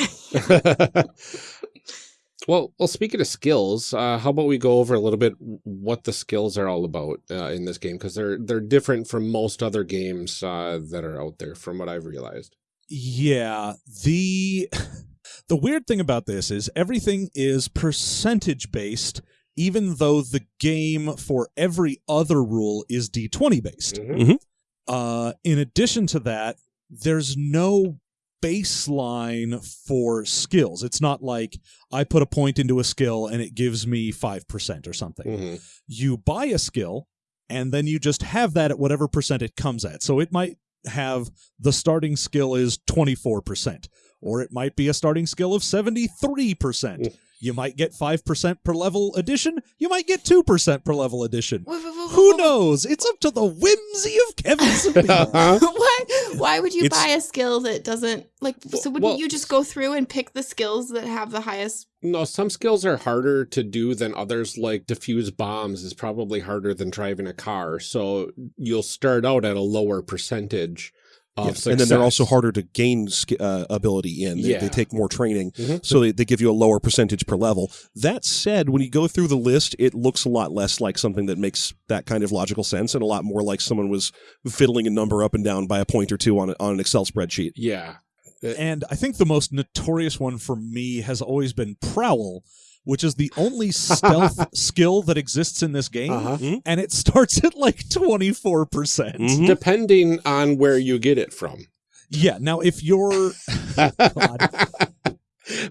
Well, well. Speaking of skills, uh, how about we go over a little bit what the skills are all about uh, in this game because they're they're different from most other games uh, that are out there, from what I've realized. Yeah, the The weird thing about this is everything is percentage based, even though the game for every other rule is d20 based. Mhm. Uh, in addition to that, there's no baseline for skills. It's not like I put a point into a skill and it gives me 5% or something. Mhm. You buy a skill and then you just have that at whatever percent it comes at. So it might have the starting skill is 24%, or it might be a starting skill of 73%. Mm. You might get 5% per level addition. You might get 2% per level addition. Who whoa, knows? It's up to the whimsy of Kevin Sabine. Uh-huh. whoa. Why? Why would you It's- buy a skill that doesn't like? So wouldn't well- you just go through and pick the skills that have the highest? No, some skills are harder to do than others, like diffuse bombs is probably harder than driving a car. So you'll start out at a lower percentage of Yes, success. and then they're also harder to gain uh, ability in. They, Yeah. they take more training, Mhm. so they, they give you a lower percentage per level. That said, when you go through the list, it looks a lot less like something that makes that kind of logical sense, and a lot more like someone was fiddling a number up and down by a point or two on a, on an Excel spreadsheet. Yeah. And I think the most notorious one for me has always been Prowl, which is the only stealth skill that exists in this game. Uh-huh. And it starts at like 24%. percent Mhm. Depending on where you get it from. Yeah. Now, if you're. God.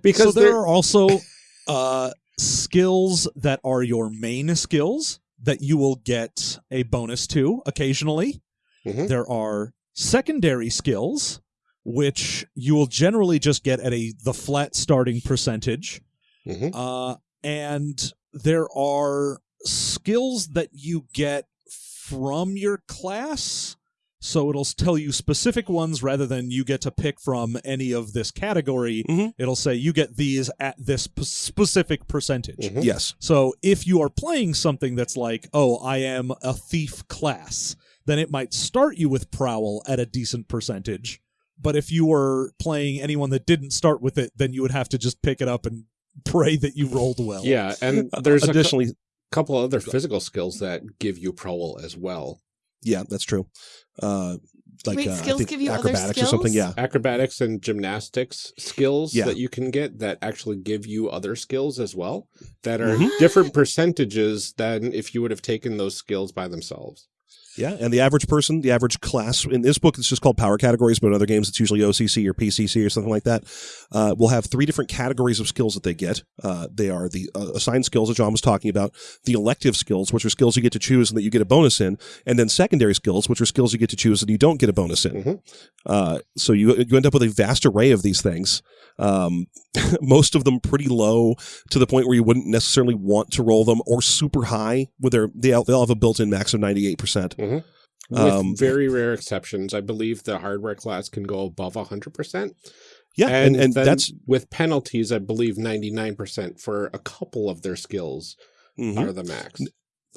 because so there they're- also uh, skills that are your main skills that you will get a bonus to occasionally. Mhm. There are secondary skills, which you will generally just get at a the flat starting percentage. Mhm. Uh, and there are skills that you get from your class. So it'll tell you specific ones rather than you get to pick from any of this category. Mhm. It'll say you get these at this p- specific percentage. Mhm. Yes. So if you are playing something that's like, oh, I am a thief class, then it might start you with prowl at a decent percentage. But if you were playing anyone that didn't start with it, then you would have to just pick it up and pray that you rolled well. yeah, and there's additionally a cou- couple other physical skills that give you prowl as well. yeah, that's true. Uh, like Wait, uh, skills give you other acrobatics or something. Yeah. Acrobatics and gymnastics skills Yeah. that you can get that actually give you other skills as well that are Mhm. different percentages than if you would have taken those skills by themselves. Yeah, and the average person, the average class in this book, it's just called power categories, but in other games, it's usually OCC or PCC or something like that. Uh, will have three different categories of skills that they get. Uh, they are the uh, assigned skills that John was talking about, the elective skills, which are skills you get to choose and that you get a bonus in, and then secondary skills, which are skills you get to choose and you don't get a bonus in. Mhm. Uh, so you you end up with a vast array of these things. Um, most of them pretty low to the point where you wouldn't necessarily want to roll them, or super high, with their they all, they all have a built-in max of ninety eight percent. With Um, very rare exceptions, I believe the hardware class can go above 100%. Yeah, and and, then that's with penalties, I believe 99% for a couple of their skills mhm. are the max.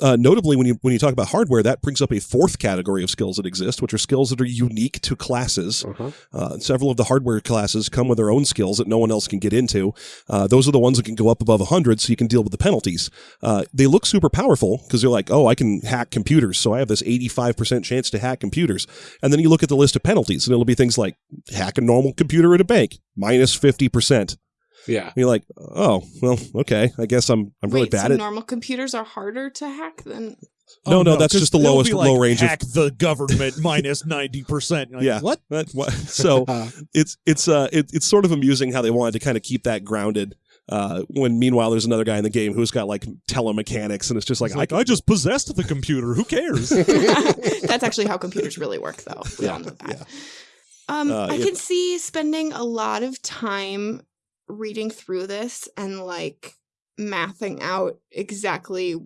Uh, notably when you when you talk about hardware, that brings up a fourth category of skills that exist, which are skills that are unique to classes. Uh-huh. Uh, several of the hardware classes come with their own skills that no one else can get into. Uh, those are the ones that can go up above 100 so you can deal with the penalties. Uh, they look super powerful because they're like, oh, I can hack computers, so I have this 85% chance to hack computers. And then you look at the list of penalties, and it'll be things like hack a normal computer at a bank, minus 50%. Yeah. And you're like, oh, well, okay, I guess I'm I'm really Wait, bad so at normal computers are harder to hack than No, no, that's 'cause just the they'll lowest be like, low range of- Hack the government 90%. Like, Yeah. What? That, what? So Uh, it's it's uh it, it's sort of amusing how they wanted to kind of keep that grounded. Uh, when meanwhile there's another guy in the game who's got like telemechanics and it's just like, It's like, I, I just possessed the computer. Who cares? That's actually how computers really work, though. We all know that. yeah. Um, Uh, I it- can see spending a lot of time reading through this and like mathing out exactly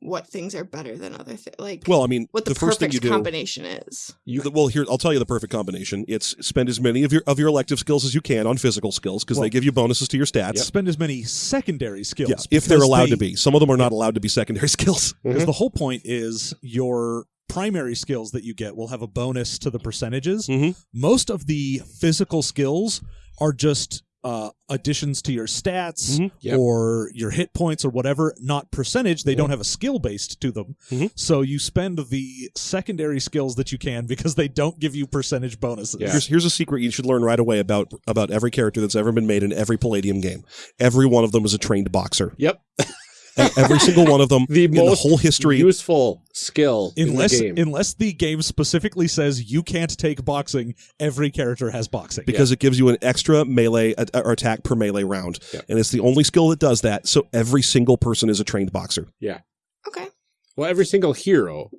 what things are better than other things. Like well, I mean, what the, the, first thing perfect you do. combination is. You, well, here I'll tell you the perfect combination. It's spend as many of your of your elective skills as you can on physical skills because Well- they give you bonuses to your stats. Spend as many secondary skills. Yeah, if they're allowed they- to be. Some of them are not allowed to be secondary skills. Because the whole point is your primary skills that you get will have a bonus to the percentages. Mhm. Most of the physical skills are just uh, additions to your stats Mhm. Yep. or your hit points or whatever, not percentage. They don't have a skill based to them. Mhm. So you spend the secondary skills that you can because they don't give you percentage bonuses. Yeah. Here's, here's a secret you should learn right away about about every character that's ever been made in every Palladium game. Every one of them is a trained boxer. Yep. E- Every single one of them The in the whole history. useful skill Unless in the game. unless the game specifically says you can't take boxing, every character has boxing. because it gives you an extra melee a- or attack per melee round, Yep. and it's the only skill that does that. So every single person is a trained boxer. Yeah. Okay. well, every single hero,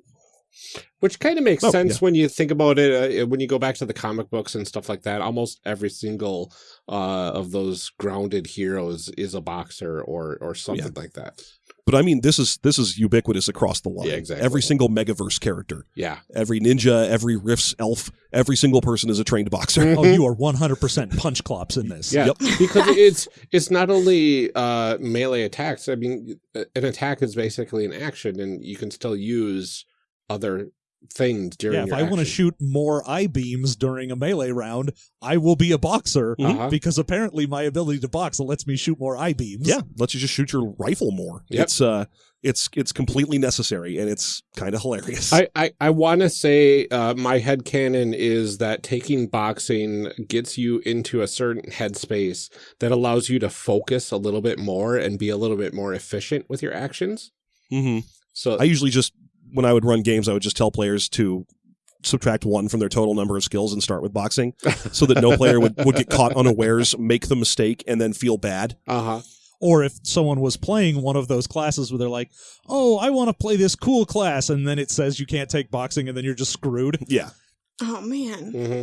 which kind of makes Oh, sense yeah. when you think about it. Uh, when you go back to the comic books and stuff like that, almost every single uh, of those grounded heroes is a boxer or or something like that. But I mean, this is this is ubiquitous across the line. Yeah, exactly. Every single Megaverse character, Yeah, every ninja, every Rifts elf, every single person is a trained boxer. oh, you are 100% punch clops in this. yeah, Yep. because it's it's not only uh, melee attacks. I mean, an attack is basically an action, and you can still use other things during. Yeah, if your I want to shoot more eye beams during a melee round, I will be a boxer Uh-huh. because apparently my ability to box lets me shoot more eye beams. Yeah, lets you just shoot your rifle more. Yep. It's uh, it's it's completely necessary, and it's kind of hilarious. I, I, I want to say uh, my headcanon is that taking boxing gets you into a certain headspace that allows you to focus a little bit more and be a little bit more efficient with your actions. Mm -hmm. So I usually just when I would run games, I would just tell players to subtract one from their total number of skills and start with boxing, so that no player would, would get caught unawares, make the mistake, and then feel bad. uh huh. Or if someone was playing one of those classes where they're like, oh, I want to play this cool class, and then it says you can't take boxing, and then you're just screwed. Yeah. Oh man. hmm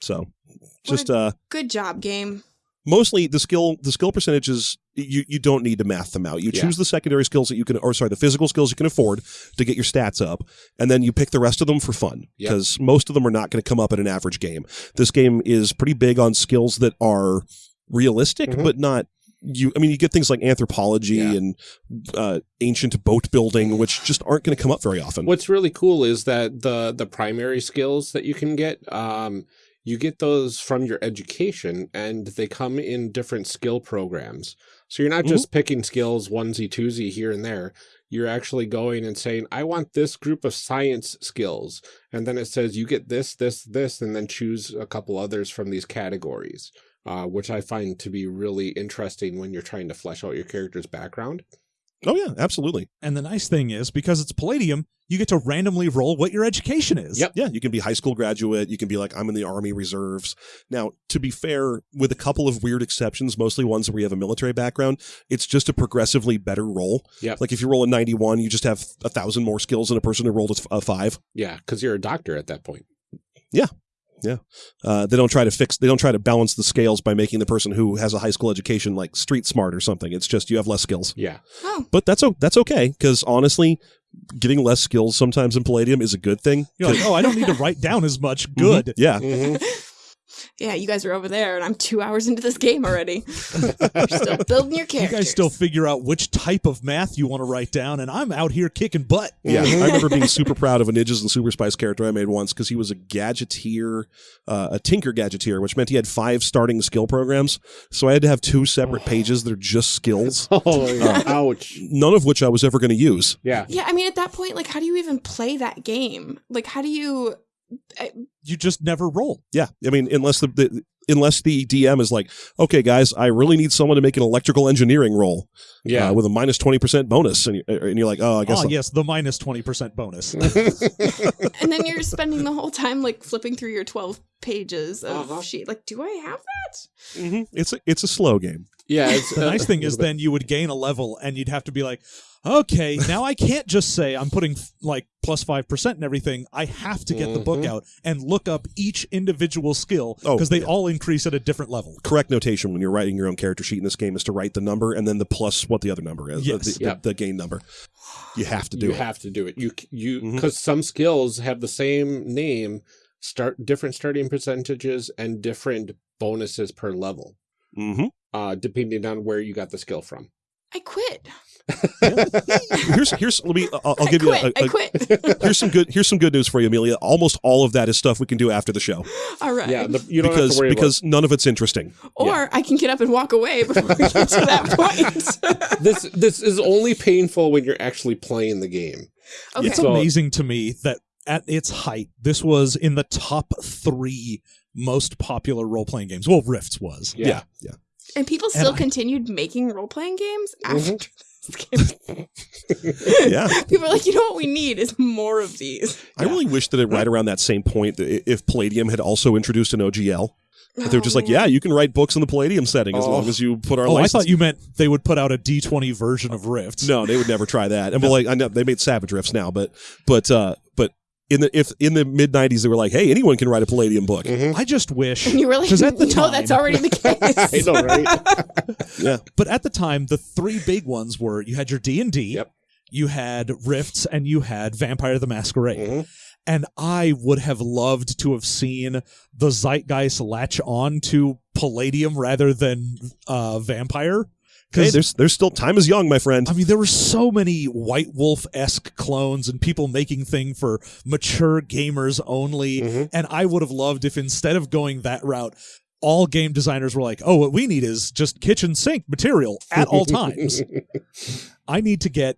So just uh Good job, game. Mostly the skill the skill percentages you you don't need to math them out. You Yeah. choose the secondary skills that you can or sorry, the physical skills you can afford to get your stats up and then you pick the rest of them for fun Yep. because most of them are not going to come up in an average game. This game is pretty big on skills that are realistic Mhm. but not you I mean you get things like anthropology Yeah. and uh, ancient boat building which just aren't going to come up very often. What's really cool is that the the primary skills that you can get, um, you get those from your education, and they come in different skill programs. So you're not Mhm. just picking skills onesie twosie here and there. You're actually going and saying, "I want this group of science skills," and then it says you get this, this, this, and then choose a couple others from these categories. Uh, which I find to be really interesting when you're trying to flesh out your character's background. Oh yeah, absolutely. And the nice thing is, because it's Palladium, you get to randomly roll what your education is. Yep. Yeah, you can be high school graduate. You can be like, I'm in the Army Reserves. Now, to be fair, with a couple of weird exceptions, mostly ones where you have a military background, it's just a progressively better roll. Yep. Like if you roll a 91, you just have a thousand more skills than a person who rolled a five. Yeah, because you're a doctor at that point. Uh, they don't try to fix, they don't try to balance the scales by making the person who has a high school education like street smart or something. It's just you have less skills. Yeah. Oh, But that's, that's okay because honestly, getting less skills sometimes in Palladium is a good thing. You're like, oh, I don't need to write down as much. Good. Yeah. Mhm. Yeah. You guys are over there, and I'm two hours into this game already. You're still building your You characters. guys still figure out which type of math you want to write down, and I'm out here kicking butt. Yeah, I remember being super proud of a Ninjas and Superspies character I made once because he was a gadgeteer, uh, a tinker gadgeteer, which meant he had five starting skill programs. So I had to have two separate pages that are just skills, Oh, yeah. ouch. none of which I was ever going to use. Yeah. Yeah, I mean, at that point, like, how do you even play that game? Like, how do you? You just never roll. Yeah, I mean, unless the, the unless the DM is like, okay, guys, I really need someone to make an electrical engineering roll Yeah. uh, with a minus twenty percent bonus, and, you, and you're like, oh, I guess Oh, I'll- yes, the minus 20% bonus. And then you're spending the whole time like flipping through your twelve pages of Uh-huh. sheet. Like, do I have that? Mhm. it's a, it's a slow game. yeah. It's, The uh, nice thing is bit- then you would gain a level and you'd have to be like, okay, now I can't just say I'm putting like plus 5% and everything. I have to get the book Mhm. out and look up each individual skill Oh, because they yeah. all increase at a different level. correct notation when you're writing your own character sheet in this game is to write the number and then the plus what the other number is, Yes. the, the, Yep. the gain number. You have to do you it. You have to do it. You c- you because some skills have the same name, start different starting percentages and different bonuses per level, hmm uh, depending on where you got the skill from. I quit. here's here's let me I'll, I'll I give quit. you a, I a- quit. here's some good here's some good news for you, Amelia. Almost all of that is stuff we can do after the show All right. Yeah, the, you don't have because to worry because none of it's interesting. or I can get up and walk away before we get to that point. this. This is only painful when you're actually playing the game. okay. It's So- amazing to me that at its height, this was in the top three most popular role playing games. Well, Rifts was. Yeah, yeah. and people still I- continued making role playing games after Mhm. this game. Yeah. People are like, you know what we need is more of these. I really wish that at right around that same point, that if Palladium had also introduced an OGL, that they were just like, yeah, you can write books in the Palladium setting as Oh. long as you put our Oh, I thought you meant they would put out a D20 version of Rifts. No, they would never try that. And but like I know they made Savage Rifts now, but but uh but in the if in the mid '90s they were like, hey, anyone can write a Palladium book. I just wish. And you really like, Because at the no, that's already the case. I know, right? Yeah, But at the time, the three big ones were you had your D and D, you had Rifts, and you had Vampire the Masquerade. Mhm. And I would have loved to have seen the zeitgeist latch on to Palladium rather than uh, Vampire. Hey, there's there's still time is young, my friend. I mean, there were so many White Wolf esque clones and people making thing for mature gamers only. Mhm. And I would have loved if instead of going that route, all game designers were like, "Oh, what we need is just kitchen sink material at all times. I need to get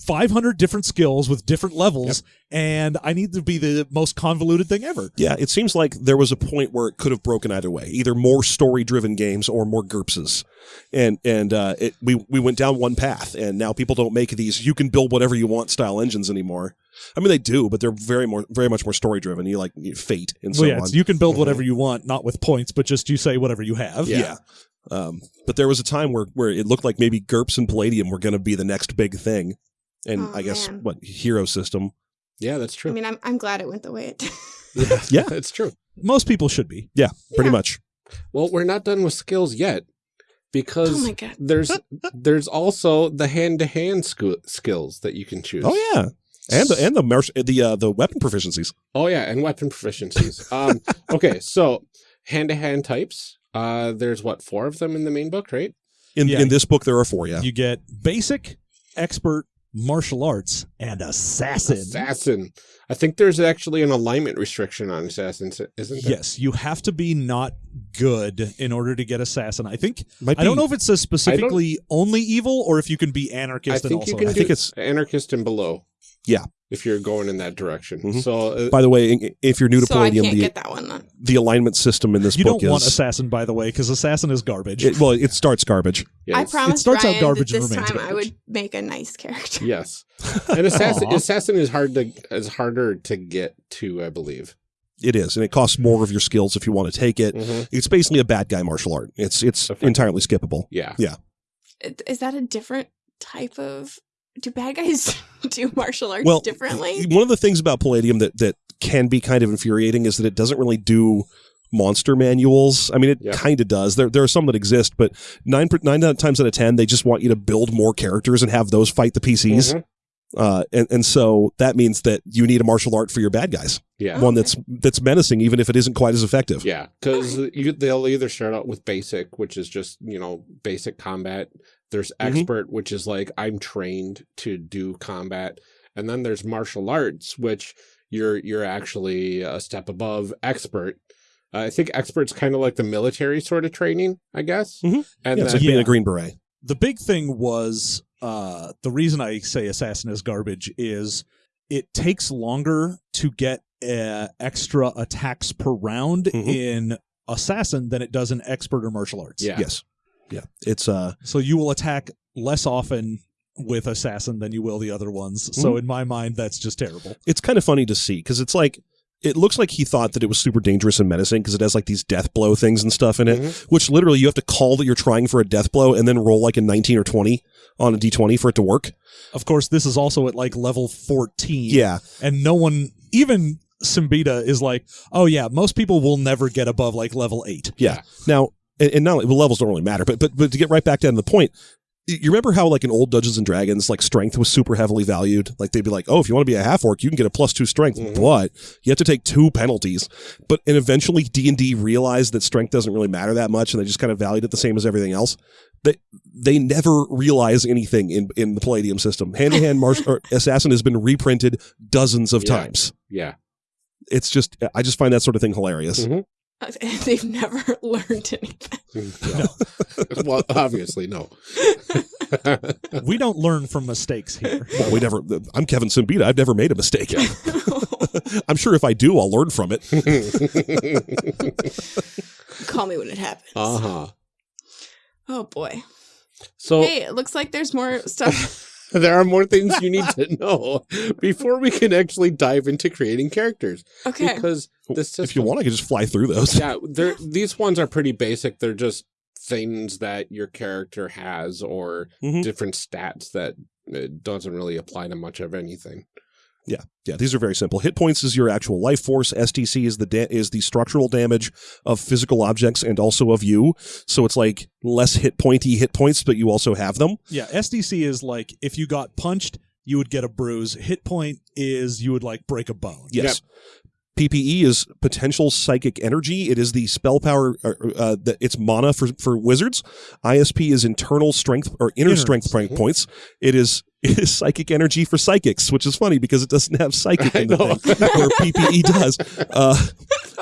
500 different skills with different levels, and I need to be the most convoluted thing ever." Yeah, it seems like there was a point where it could have broken either way, either more story-driven games or more gerpses and and uh, it, we we went down one path, and now people don't make these "you can build whatever you want" style engines anymore. I mean, they do, but they're very more very much more story-driven. You like you know, Fate and so Well, yeah, on. it's- you can build whatever you want, not with points, but just you say whatever you have. yeah. Um, but there was a time where where it looked like maybe GURPS and Palladium were going to be the next big thing, and Oh, I guess man. what Hero System. Yeah, that's true. I mean, I'm, I'm glad it went the way it did. Yeah. it's true. Most people should be. Yeah, pretty Yeah. much. Well, we're not done with skills yet because Oh my God. there's there's also the hand to hand skills that you can choose. Oh yeah, and the and the marsh- the uh, the weapon proficiencies. Oh yeah, and weapon proficiencies. um, okay, so hand to hand types. Uh, there's what four of them in the main book, right? In Yeah. in this book, there are four. Yeah. You get basic, expert, martial arts, and assassin. Assassin. I think there's actually an alignment restriction on assassins, isn't there? Yes, you have to be not good in order to get assassin. I think Might I don't know if it says specifically only evil or if you can be I anarchist and think also you can I do think it's- anarchist and below. Yeah. If you're going in that direction. Mhm. So uh, By the way, if you're new to so Palladium, the one the alignment system in this you book don't want is assassin by the way because assassin is garbage. it, well, it starts garbage. I yes. promised starts out Ryan garbage that this remains time I would make a nice character. Yes. And assassin assassin is hard to is harder to get to, I believe. It is, and it costs more of your skills if you want to take it. Mhm. It's basically a bad guy martial art. It's it's entirely skippable. Yeah, yeah. Is that a different type of? Do bad guys do martial arts Well, differently? One of the things about Palladium that that can be kind of infuriating is that it doesn't really do monster manuals. I mean, it Yeah. kind of does. There there are some that exist, but nine nine times out of ten, they just want you to build more characters and have those fight the PCs. Mhm. Uh, and and so that means that you need a martial art for your bad guys, Yeah. one that's that's menacing, even if it isn't quite as effective. Yeah, because they'll either start out with basic, which is just you know basic combat. There's Mhm. expert, which is like I'm trained to do combat, and then there's martial arts, which you're you're actually a step above expert. Uh, I think expert's kind of like the military sort of training, I guess. Mhm. And Yeah, then, like being Yeah. a green beret. the big thing was uh the reason I say assassin is garbage is it takes longer to get uh, extra attacks per round Mhm. in assassin than it does in expert or martial arts. yeah, Yes, yeah. It's uh, So you will attack less often with assassin than you will the other ones. So in my mind that's just terrible. it's kind of funny to see because it's like it looks like he thought that it was super dangerous and menacing because it has like these death blow things and stuff in it, Mhm. which literally you have to call that you're trying for a death blow and then roll like a 19 or 20 on a d20 for it to work. Of course this is also at like level 14. Yeah, And no one even Siembieda is like, "Oh yeah, most people will never get above like level 8." yeah. Now, and, and not well, levels don't really matter, but but but to get right back down to the point, you remember how like in old Dungeons and Dragons, like strength was super heavily valued. Like they'd be like, oh, if you want to be a half orc, you can get a plus two strength, Mhm. but you have to take two penalties. But and eventually D and D realized that strength doesn't really matter that much, and they just kind of valued it the same as everything else. They they never realize anything in in the Palladium system. Hand to hand assassin has been reprinted dozens of Yeah. times. Yeah. It's just I just find that sort of thing hilarious. Mhm. They've never learned anything. No. well, obviously, no. We don't learn from mistakes here. Well, we never. I'm Kevin Siembieda. I've never made a mistake. I'm sure if I do, I'll learn from it. Call me when it happens. uh huh. Oh boy. So Hey, it looks like there's more stuff. there are more things you need to know before we can actually dive into creating characters. Okay. Because the system, If you want, I can just fly through those. yeah, they're, these ones are pretty basic. They're just things that your character has or Mhm. different stats that it doesn't really apply to much of anything. Yeah, yeah, these are very simple. Hit points is your actual life force. SDC is the da- is the structural damage of physical objects and also of you. So it's like less hit pointy hit points, but you also have them. Yeah, SDC is like if you got punched, you would get a bruise. Hit point is you would like break a bone. Yes. PPE is potential psychic energy. It is the spell power. Uh, uh, that it's mana for for wizards. ISP is internal strength or inner Inner. strength point points. It is it is psychic energy for psychics, which is funny because it doesn't have psychic in the I know. thing, where PPE does. Uh,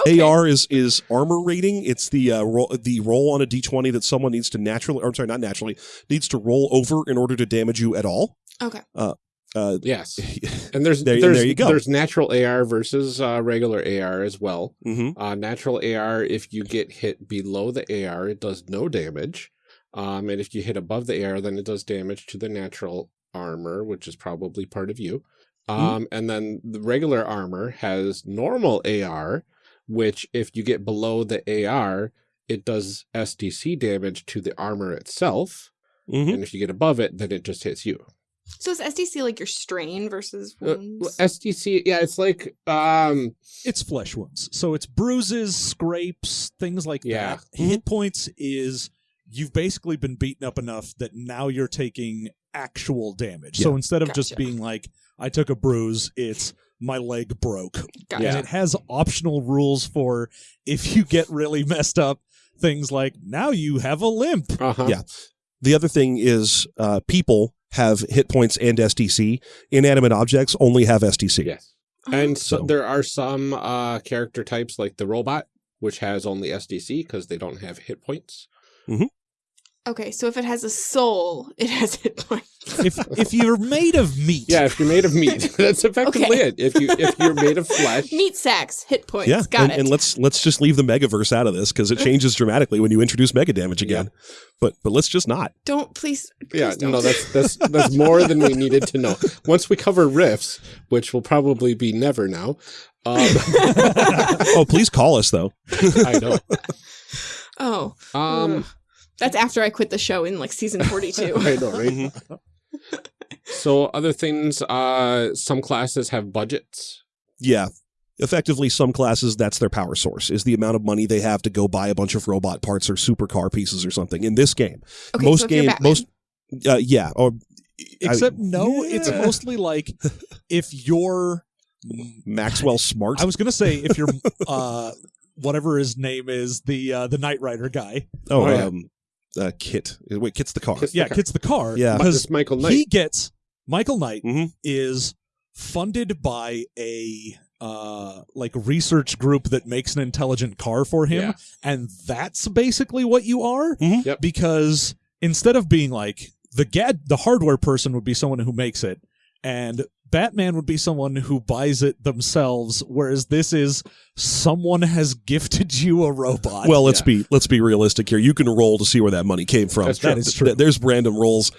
Okay. AR is is armor rating. It's the uh, roll the roll on a d20 that someone needs to naturally, or I'm sorry, not naturally, needs to roll over in order to damage you at all. Okay. Uh, Yes. And there's There- there's there you go. there's natural AR versus uh, regular AR as well. mhm. Uh, natural AR, if you get hit below the AR, it does no damage. Um, and if you hit above the AR, then it does damage to the natural armor, which is probably part of you. Um, And then the regular armor has normal AR, which if you get below the AR, it does SDC damage to the armor itself. Mhm. And if you get above it, then it just hits you. So is SDC like your strain versus Uh, wounds? SDC, yeah, it's like um, It's flesh wounds. So it's bruises, scrapes, things like Yeah. that. Hit points is you've basically been beaten up enough that now you're taking actual damage. So instead of just being like, I took a bruise, it's my leg broke. Gotcha. And it has optional rules for if you get really messed up, things like now you have a limp. uh-huh. Yeah. The other thing is uh, people have hit points and SDC. Inanimate objects only have SDC. Yes. And so, So- there are some uh, character types like the robot, which has only SDC because they don't have hit points. Okay, so if it has a soul, it has hit points. If if you're made of meat, Yeah, if you're made of meat, that's effectively Okay. it. If you if you're made of flesh, Meat sacks, hit points. Yeah, Got and, it. and let's let's just leave the megaverse out of this because it changes dramatically when you introduce mega damage again. But but let's just not. don't please. please yeah, don't. no, that's that's that's more than we needed to know. Once we cover Rifts, which will probably be never now. Um, oh, please call us though. I know. oh, Um, ugh. That's after I quit the show in like season forty-two. I know, right? Mm-hmm. So other things, uh, some classes have budgets. Yeah. Effectively, some classes that's their power source is the amount of money they have to go buy a bunch of robot parts or supercar pieces or something. In this game, Okay, most so if game, most uh, yeah, or Except I- no, it's mostly like if you're Maxwell Smart. I was gonna say if you're uh whatever his name is, the uh the Knight Rider guy. oh, Oh, yeah. um, uh, KITT. Wait, KITT's the car. KITT's the Yeah, car. gets the car. Yeah. Because Michael Knight. he gets Michael Knight Mhm. is funded by a uh like research group that makes an intelligent car for him Yeah. and that's basically what you are Mhm. Yep. because instead of being like the gad the hardware person would be someone who makes it and Batman would be someone who buys it themselves whereas this is someone has gifted you a robot Well, let's Yeah. be let's be realistic here. You can roll to see where that money came from. That's true. That is true. There's random rolls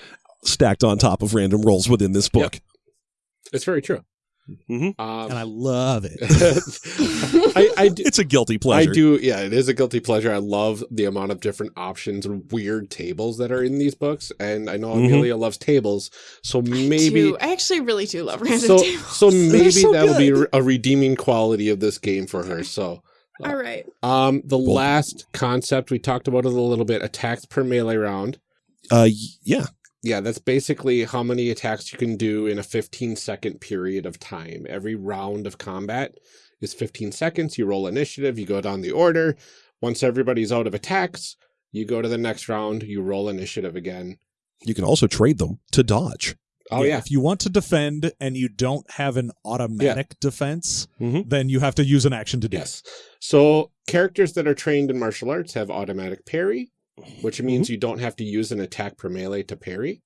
stacked on top of random rolls within this book. It's very true. Mhm. Um, and I love it I, I do, It's a guilty pleasure. I do, yeah, it is a guilty pleasure. I love the amount of different options and weird tables that are in these books, and I know Mhm. Amelia loves tables, so maybe, Maybe I actually really do love random so tables. so maybe so that'll good. be a redeeming quality of this game for her. So, All right. um, the last concept we talked about it a little bit: attacks per melee round. Uh, yeah. Yeah, that's basically how many attacks you can do in a 15 second period of time. Every round of combat is 15 seconds. You roll initiative, you go down the order. Once everybody's out of attacks, you go to the next round, you roll initiative again. You can also trade them to dodge. Oh, yeah. If you want to defend and you don't have an automatic defense, Mhm. then you have to use an action to do Yes. So characters that are trained in martial arts have automatic parry, which means you don't have to use an attack per melee to parry,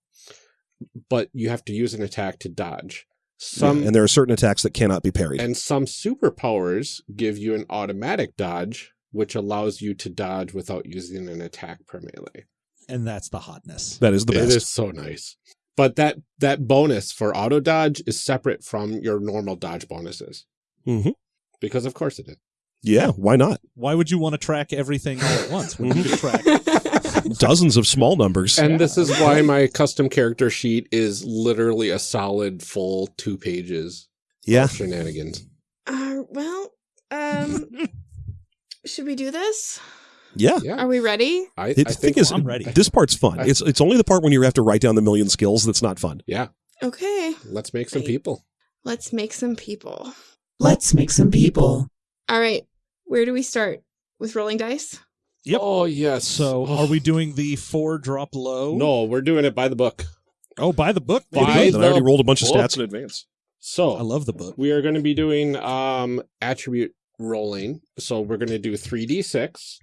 but you have to use an attack to dodge. Some Yeah, and there are certain attacks that cannot be parried. and some superpowers give you an automatic dodge, which allows you to dodge without using an attack per melee. And that's the hotness. that is the It best. is so nice. But that that bonus for auto dodge is separate from your normal dodge bonuses. Mhm. Because of course it is. Yeah, why not? Why would you want to track everything all at once when you could track Dozens of small numbers. And this is why my custom character sheet is literally a solid full two pages yeah. of shenanigans. Uh, well, um, should we do this? Yeah. Yeah. Are we ready? I, I thing think is, I'm ready. this part's fun. It's it's only the part when you have to write down the million skills that's not fun. yeah, Okay, let's make some Right. people. let's make some people. Let's make some people. All right, where do we start? With rolling dice? Yep. Oh yes. So are we doing the four drop low? No, we're doing it by the book. Oh, by the book. By baby. Then I already rolled a bunch of stats in advance. So I love the book. we are going to be doing um attribute rolling. So we're going to do 3d6.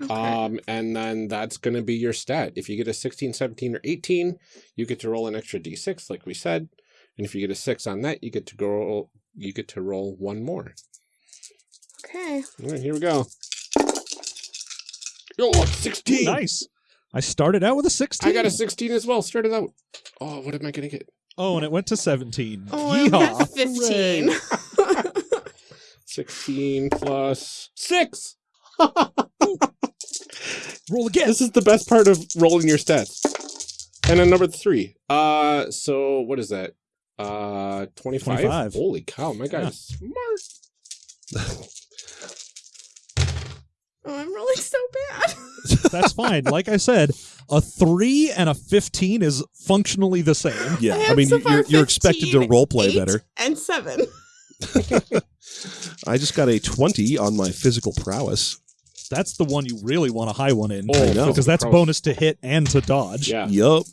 Okay. Um, and then that's going to be your stat. If you get a 16, 17, or 18, you get to roll an extra d6, like we said. And if you get a six on that, you get to go. You get to roll one more. okay. All right, here we go. Yo, 16. Nice. I started out with a 16. I got a 16 as well. Started out. Oh, what am I going to get? Oh, and it went to 17. Oh, I Yeehaw. got 15. 16 plus six. Roll again. This is the best part of rolling your stats. And then number three. Uh, so what is that? Uh, 25? 25. Holy cow, my Yeah. guy's smart. oh, I'm rolling so bad. That's fine. Like I said, a 3 and a 15 is functionally the same. Yeah, I I, mean, so you're, far you're expected to 15, role play eight, better. And seven. I just got a 20 on my physical prowess. That's the one you really want a high one in. Oh, I know. Because that's gross. bonus to hit and to dodge. Yeah. Yup.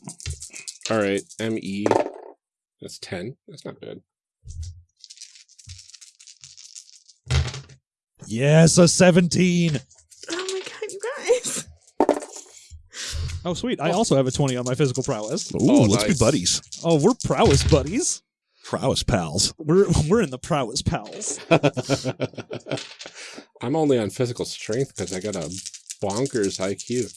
All right. ME. That's 10. That's not bad. Yes, a 17. Oh my god, you guys. Oh, sweet. I also have a 20 on my physical prowess. Ooh, Oh, let's nice. be buddies. Oh, we're prowess buddies. Prowess pals. We're we're in the prowess pals. I'm only on physical strength because I got a bonkers IQ.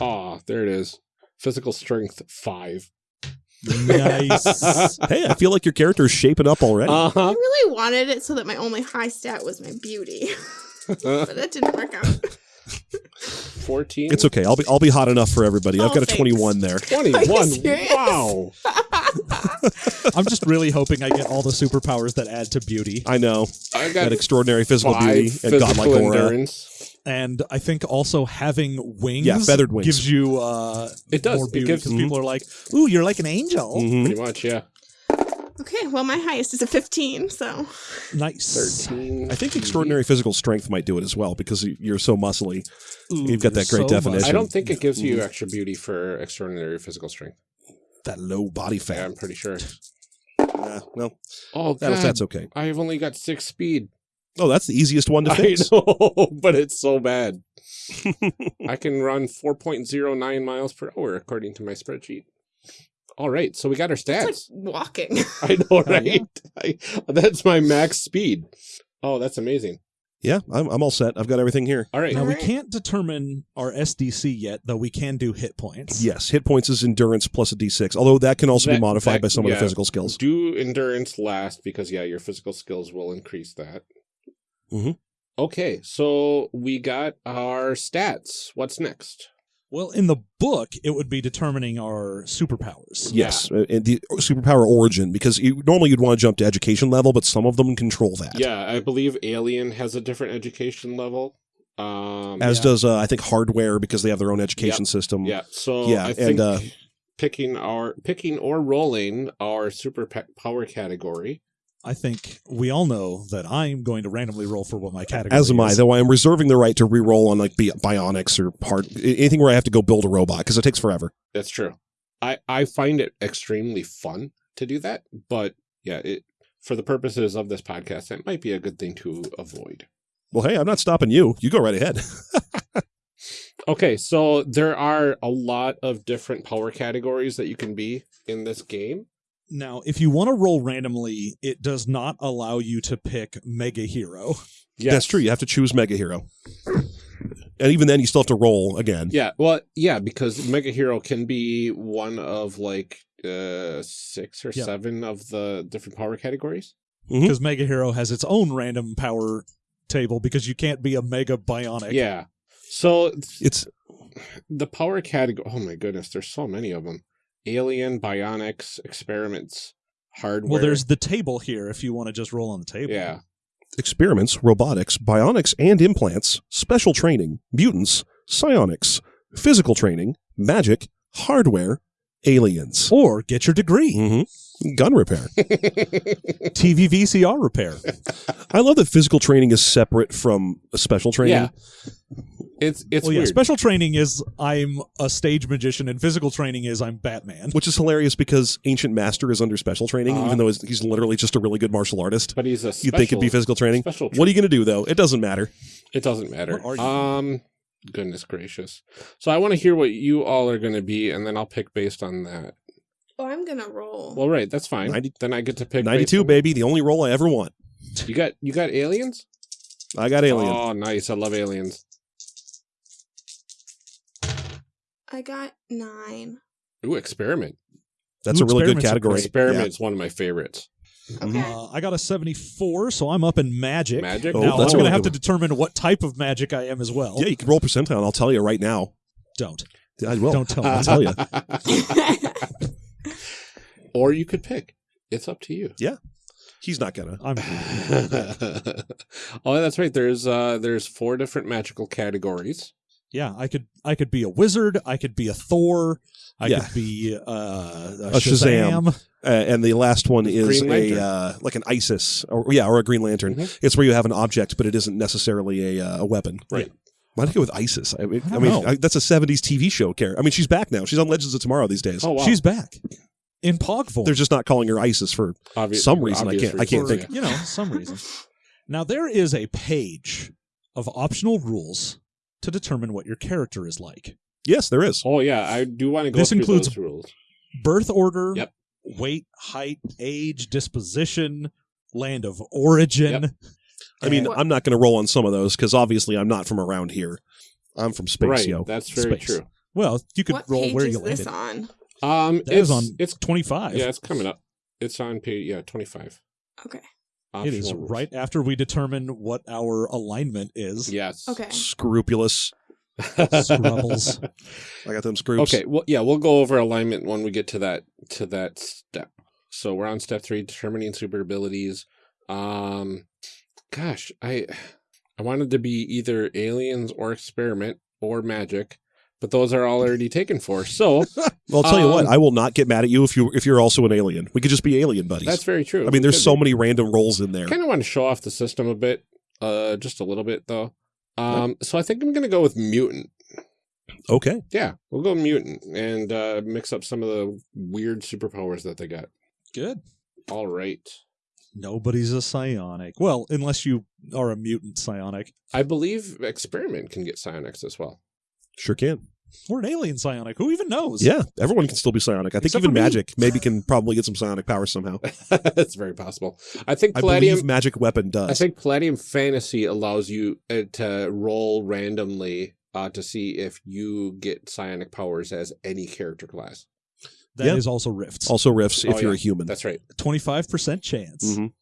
Aw, there it is. Physical strength five. Nice. Hey, I feel like your character is shaping up already. Uh I huh. really wanted it so that my only high stat was my beauty. but that didn't work out. 14. it's okay. I'll be I'll be hot enough for everybody. I've Oh, got a 21 there. 21. Wow. I'm just really hoping I get all the superpowers that add to beauty. I know I got that got extraordinary physical five beauty and godlike physical aura. endurance. And I think also having wings, Yeah, feathered wings. gives you uh, It does. more It beauty gives- because people are like, "Ooh, you're like an angel." Mhm. Pretty much, yeah. Okay, well, my highest is a 15, so. Nice. 13. I think extraordinary physical strength might do it as well because you're so muscly. Ooh, You've got that great so definition. much- I don't think it gives you Mm-hmm. extra beauty for extraordinary physical strength. That low body fat. Yeah. I'm pretty sure. Yeah, no, Oh, that, God. that's okay. I've only got six speed. Oh, that's the easiest one to I fix. know, but it's so bad. I can run 4.09 miles per hour according to my spreadsheet. All right, so we got our It's like stats. walking. I know, right? I, that's my max speed. Oh, that's amazing. Yeah, I'm, I'm all set. I've got everything here. All right. Now we can't determine our SDC yet, though we can do hit points. Yes, hit points is endurance plus a d6, although that can also be modified that- by some of the physical skills. Do endurance last because, yeah, your physical skills will increase that. Mhm. Okay, so we got our stats. What's next? Well, in the book, it would be determining our superpowers. Yes, uh, and the superpower origin, because you, normally you'd want to jump to education level, but some of them control that. Yeah, I believe Alien has a different education level. Um, As Yeah. does uh, I think hardware because they have their own education system. yeah. So Yeah, I and, think uh, picking our picking or rolling our super pe- power category. I think we all know that I'm going to randomly roll for what my category is. As am I, is. though I am reserving the right to re-roll on like bionics or hard anything where I have to go build a robot because it takes forever. That's true. I I find it extremely fun to do that, but yeah, it for the purposes of this podcast, it might be a good thing to avoid. Well, hey, I'm not stopping you. You go right ahead. Okay, so there are a lot of different power categories that you can be in this game. Now, if you want to roll randomly, it does not allow you to pick Mega Hero. Yes. That's true. You have to choose Mega Hero, and even then, you still have to roll again. Yeah, well, yeah, because Mega Hero can be one of like uh six or Yeah. seven of the different power categories. Mhm. Because Mega Hero has its own random power table because you can't be a Mega Bionic. Yeah. So It's the power category. Oh my goodness, there's so many of them: alien, bionics, experiments, hardware. Well, there's the table here if you want to just roll on the table. yeah. experiments, robotics, bionics and implants, special training, mutants, psionics, physical training, magic, hardware, aliens, Or get your degree. hmm gun repair. TV VCR repair. I love that physical training is separate from special training. yeah. It's it's well, yeah, special training is I'm a stage magician, and physical training is I'm Batman. Which is hilarious because Ancient Master is under special training, Uh-huh. even though he's- he's literally just a really good martial artist. but he's a. You'd think it'd be physical training. Special. What are you going to do, though? It doesn't matter. It doesn't matter. Are you? Um, goodness gracious. So I want to hear what you all are going to be, and then I'll pick based on that. Oh, I'm gonna roll. Well, right, that's fine. 90 then I get to pick. 92, on- baby. The only role I ever want. You got you got aliens. I got aliens. Oh, nice. I love aliens. I got nine. Ooh, experiment. That's Ooh, a really good category. great. Experiment is one of my favorites. Okay. Uh, I got a 74, so I'm up in magic. Magic. Oh, now, that's I'm going to have to determine what type of magic I am as well. Yeah, you can roll percentile. And I'll tell you right now. Don't. I will. Don't tell me. I'll tell you. or you could pick. It's up to you. Yeah. He's not gonna. I'm oh, that's right. There's uh there's four different magical categories. Yeah, I could I could be a wizard, I could be a Thor, I Yeah. could be uh, a, A Shazam. Shazam. Uh, and the last one is a uh, like an ISIS, or yeah, or a Green Lantern. Mhm. It's where you have an object, but it isn't necessarily a uh, a weapon. Right. Why'd I go with ISIS? I mean, I I mean. I, that's a '70s TV show character. I mean, she's back now. She's on Legends of Tomorrow these days. Oh wow. She's back in Pog form. They're just not calling her ISIS for Obvi- some reason, I can't- I can't reasons, think. you know, some reason. Now there is a page of optional rules to determine what your character is like. yes, there is. Oh yeah, I do want to go This through includes- those rules. Birth order, Yep. weight, height, age, disposition, land of origin. Yep. I mean, What- I'm not going to roll on some of those because obviously I'm not from around here. I'm from space, right. yo. That's very Space. true. Well, you could what roll page where is you this landed. on? Um, That it's is on it's 25. yeah, it's coming up. It's on page yeah twenty five. Okay. it is right after we determine what our alignment is. Yes. Okay. Scrupulous. Scrubbles. I got them scroops. Okay, well, yeah, we'll go over alignment when we get to that to that step. So we're on step three, determining super abilities. Um, gosh, I I wanted to be either aliens or experiment or magic, but those are all already taken for. So Well, I'll tell you what. Um, I will not get mad at you if you if you're also an alien. We could just be alien buddies. that's very true. I mean, there's so many random roles in there. I Kind of want to show off the system a bit, uh, just a little bit though. Um, so I think I'm gonna go with mutant. Okay. Yeah, we'll go mutant and uh, mix up some of the weird superpowers that they got. Good. All right. Nobody's a psionic. Well, unless you are a mutant psionic. I believe experiment can get psionics as well. Sure can. Or an alien psionic. Who even knows? Yeah, everyone can still be psionic. I think Except even magic maybe can probably get some psionic power somehow. That's very possible. I think I Palladium. believe magic weapon does. I think Palladium Fantasy allows you uh, to roll randomly uh, to see if you get psionic powers as any character class. That is Yeah. also Rifts. also Rifts if Oh, you're yeah. a human. That's right. 25% chance. Mhm.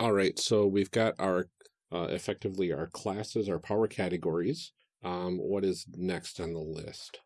All right. So we've got our uh, effectively our classes, our power categories. Um, what is next on the list?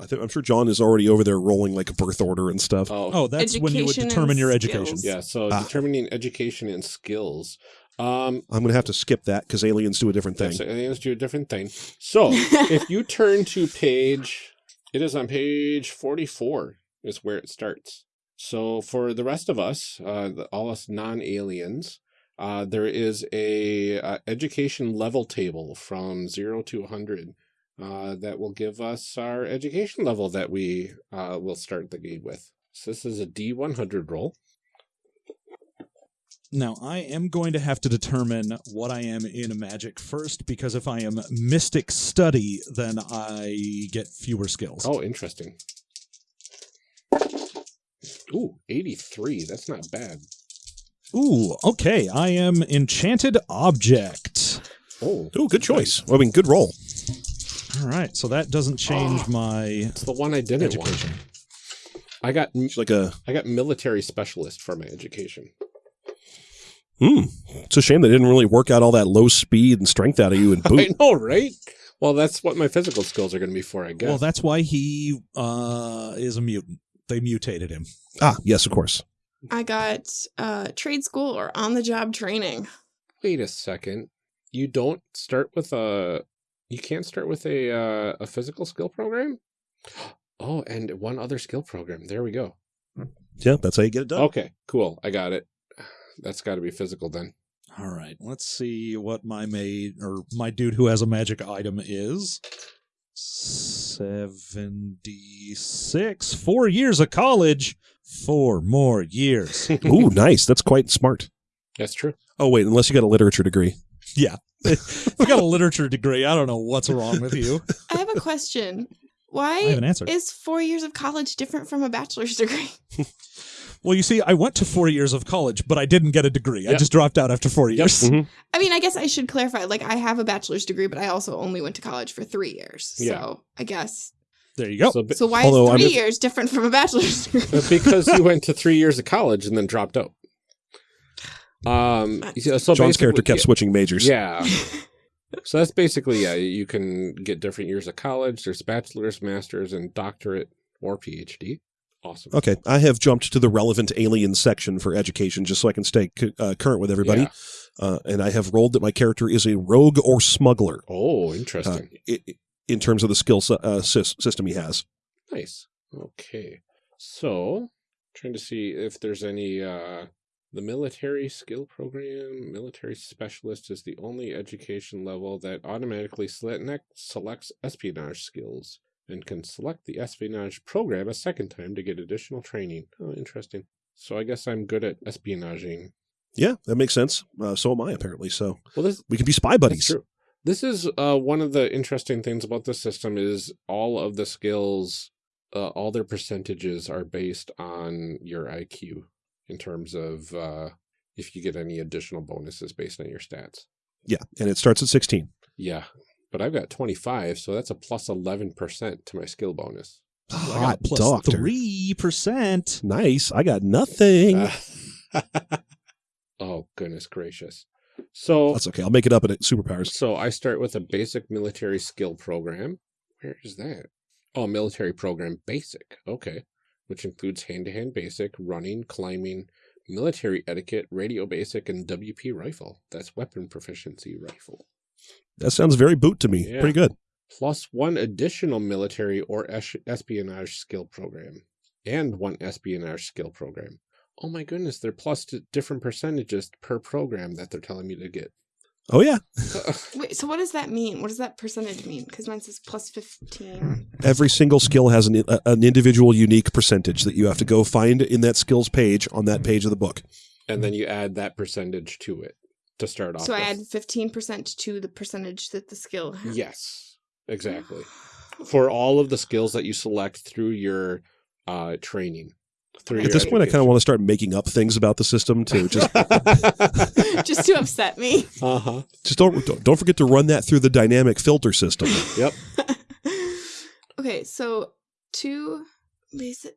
I think I'm sure John is already over there rolling like a birth order and stuff. Oh, Oh, that's when you would determine your skills. education. yeah. So Ah. determining education and skills. Um, I'm going to have to skip that because aliens do a different thing. Yes, aliens do a different thing. So if you turn to page, it is on page 44 is where it starts. So for the rest of us, uh, the, all us non-aliens, uh, there is a uh, education level table from zero to 100 uh, that will give us our education level that we uh, will start the game with. So this is a D100 roll. Now, I am going to have to determine what I am in magic first, because if I am mystic study, then I get fewer skills. Oh, interesting. Ooh, 83. That's not bad. Ooh, okay. I am enchanted object. Oh, Oh, good choice. I mean, good roll. All right, so that doesn't change my it's the one I didn't education. want. I got It's like a. I got military specialist for my education. Hmm. It's a shame they didn't really work out all that low speed and strength out of you in I boot. know, right? Well, that's what my physical skills are going to be for, I guess. Well, that's why he uh, is a mutant. They mutated him. ah, yes, of course. I got uh, trade school or on the job training. Wait a second. You don't start with a. You can't start with a uh, a physical skill program. Oh, and one other skill program. There we go. Yeah, that's how you get it done. Okay, cool. I got it. That's got to be physical then. All right, let's see what my maid or my dude who has a magic item is. 76. Four years of college. Four more years. Ooh, nice. That's quite smart. That's true. Oh, wait, unless you got a literature degree. Yeah. if you got a literature degree, I don't know what's wrong with you. I have a question. I have an Why answer. is four years of college different from a bachelor's degree? Well, you see, I went to four years of college, but I didn't get a degree. I just dropped out after four years. Mhm. I mean, I guess I should clarify. Like, I have a bachelor's degree, but I also only went to college for three years. Yeah. So I guess. There you go. So, bi- So why Although is I'm three just- years different from a bachelor's degree? because you went to three years of college and then dropped out. Um. So so John's character basically- kept switching majors. Yeah. so that's basically yeah. You can get different years of college. There's bachelor's, master's, and doctorate or PhD. Awesome. Okay, I have jumped to the relevant alien section for education just so I can stay uh, current with everybody. Yeah. Uh, and I have rolled that my character is a rogue or smuggler Oh, uh, interesting. i- in terms of the skill uh, sys- system he has. Nice. Okay. So, trying to see if there's any uh the military skill program, military specialist is the only education level that automatically select, selects espionage skills and can select the espionage program a second time to get additional training. Oh, interesting. So I guess I'm good at espionaging. Yeah, that makes sense. Uh, so am I, apparently. So Well, this we can be spy buddies. true. This is uh, one of the interesting things about the system is all of the skills, uh, all their percentages are based on your IQ in terms of uh, if you get any additional bonuses based on your stats. Yeah, and it starts at 16. Yeah, but I've got 25, so that's a plus 11% to my skill bonus. I ah, got Hot plus doctor. three percent. Nice. I got nothing. oh, goodness gracious. So That's okay. I'll make it up at superpowers. So I start with a basic military skill program. Where is that? Oh, military program basic. Okay. Which includes hand to hand basic, running, climbing, military etiquette, radio basic, and WP rifle. That's weapon proficiency rifle. That sounds very boot to me. Yeah. Pretty good. Plus one additional military or es- espionage skill program. And one espionage skill program. Oh my goodness, they're plus t- different percentages per program that they're telling me to get. Oh, yeah. Wait, so what does that mean? What does that percentage mean? Because mine says plus 15. Every single skill has an, a, an individual unique percentage that you have to go find in that skills page on that page of the book. and then you add that percentage to it to start off. So I add 15% to the percentage that the skill has. Yes, exactly. For all of the skills that you select through your uh, training. Through At this point, I kind of want to start making up things about the system to just to. Just to upset me. uh huh. just don't don't- don't forget to run that through the dynamic filter system. Yep. okay, so two basic.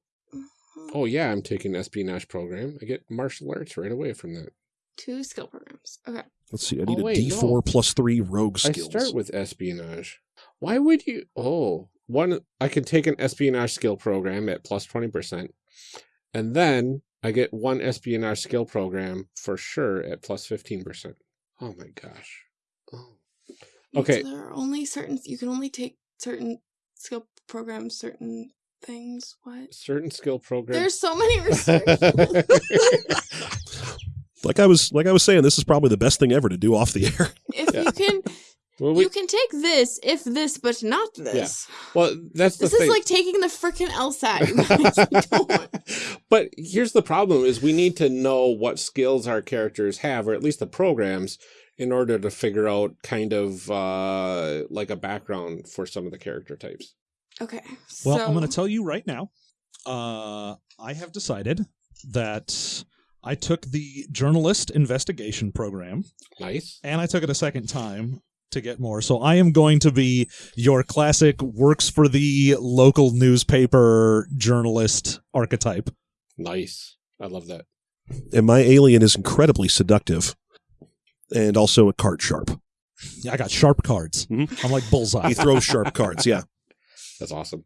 Oh yeah, I'm taking the espionage program. I get martial arts right away from that. Two skill programs. Okay. Let's see. I Oh, need wait, a D4 no. plus three rogue skills. I start with espionage. Why would you? Oh, one. I can take an espionage skill program at plus plus twenty percent, and then I get one espionage skill program for sure at plus plus fifteen percent. Oh my gosh. Oh. Okay. So there are only certain. You can only take certain skill programs, certain things. What? Certain skill programs. There's so many restrictions. Like I was like I was saying, this is probably the best thing ever to do off the air. if Yeah. you can, well, we, you can take this if this, but not this. Yeah. well, that's the This is thing. like taking the freaking LSAT. You guys. You don't. but here's the problem is we need to know what skills our characters have or at least the programs in order to figure out kind of uh like a background for some of the character types Okay. Well, so, I'm going to tell you right now. Uh, I have decided that I took the journalist investigation program nice and I took it a second time to get more. So I am going to be your classic works for the local newspaper journalist archetype. nice i love that And my alien is incredibly seductive. And also a card sharp. Yeah, I got sharp cards. Mhm. I'm like bullseye. He throws sharp cards, yeah. that's awesome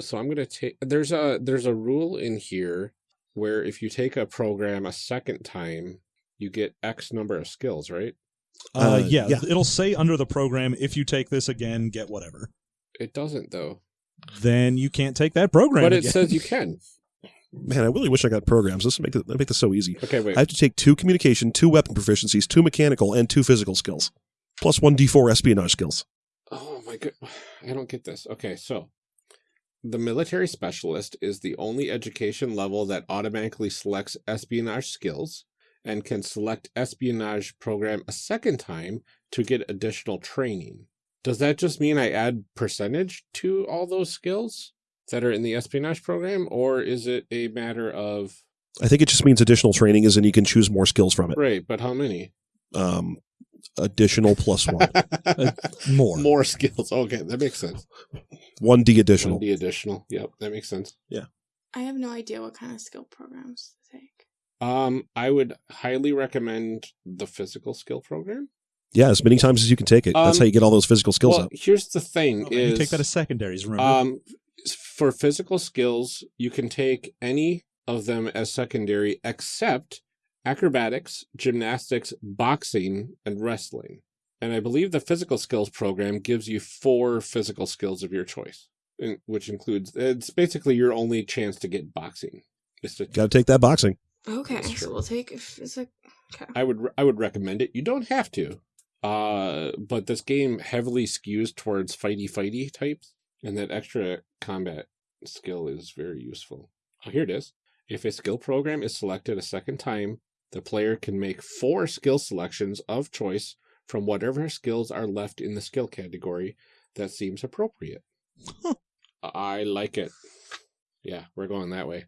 so i'm gonna take there's a there's a rule in here where if you take a program a second time you get x number of skills right Uh, Uh, yeah, yeah. it'll say under the program, if you take this again, get whatever. it doesn't though Then you can't take that program. but it again. says you can Man, I really wish I got programs. This would make, it- make this so easy. okay wait I have to take two communication, two weapon proficiencies, two mechanical, and two physical skills. Plus one D4 espionage skills. Oh my god, I don't get this. Okay, so the military specialist is the only education level that automatically selects espionage skills and can select espionage program a second time to get additional training. Does that just mean I add percentage to all those skills that are in the espionage program or is it a matter of I think it just means additional training is and you can choose more skills from it. right, but how many? Um, additional plus one. more. More skills. Okay, that makes sense. One D additional. D additional. Yep, that makes sense. Yeah. I have no idea what kind of skill programs to take. Um, I would highly recommend the physical skill program. Yeah, as many times as you can take it. That's Um, how you get all those physical skills well, up. here's the thing: Oh, man, you take that as secondaries, remember? um, for physical skills, you can take any of them as secondary, except acrobatics, gymnastics, boxing, and wrestling. And I believe the physical skills program gives you four physical skills of your choice, which includes it's basically your only chance to get boxing. Is to Got to take that boxing. Okay, so we'll take if it's a okay. I would I would recommend it. You don't have to, uh, but this game heavily skews towards fighty fighty types, and that extra combat skill is very useful. Oh, here it is. If a skill program is selected a second time, the player can make four skill selections of choice from whatever skills are left in the skill category that seems appropriate. I like it. Yeah, we're going that way.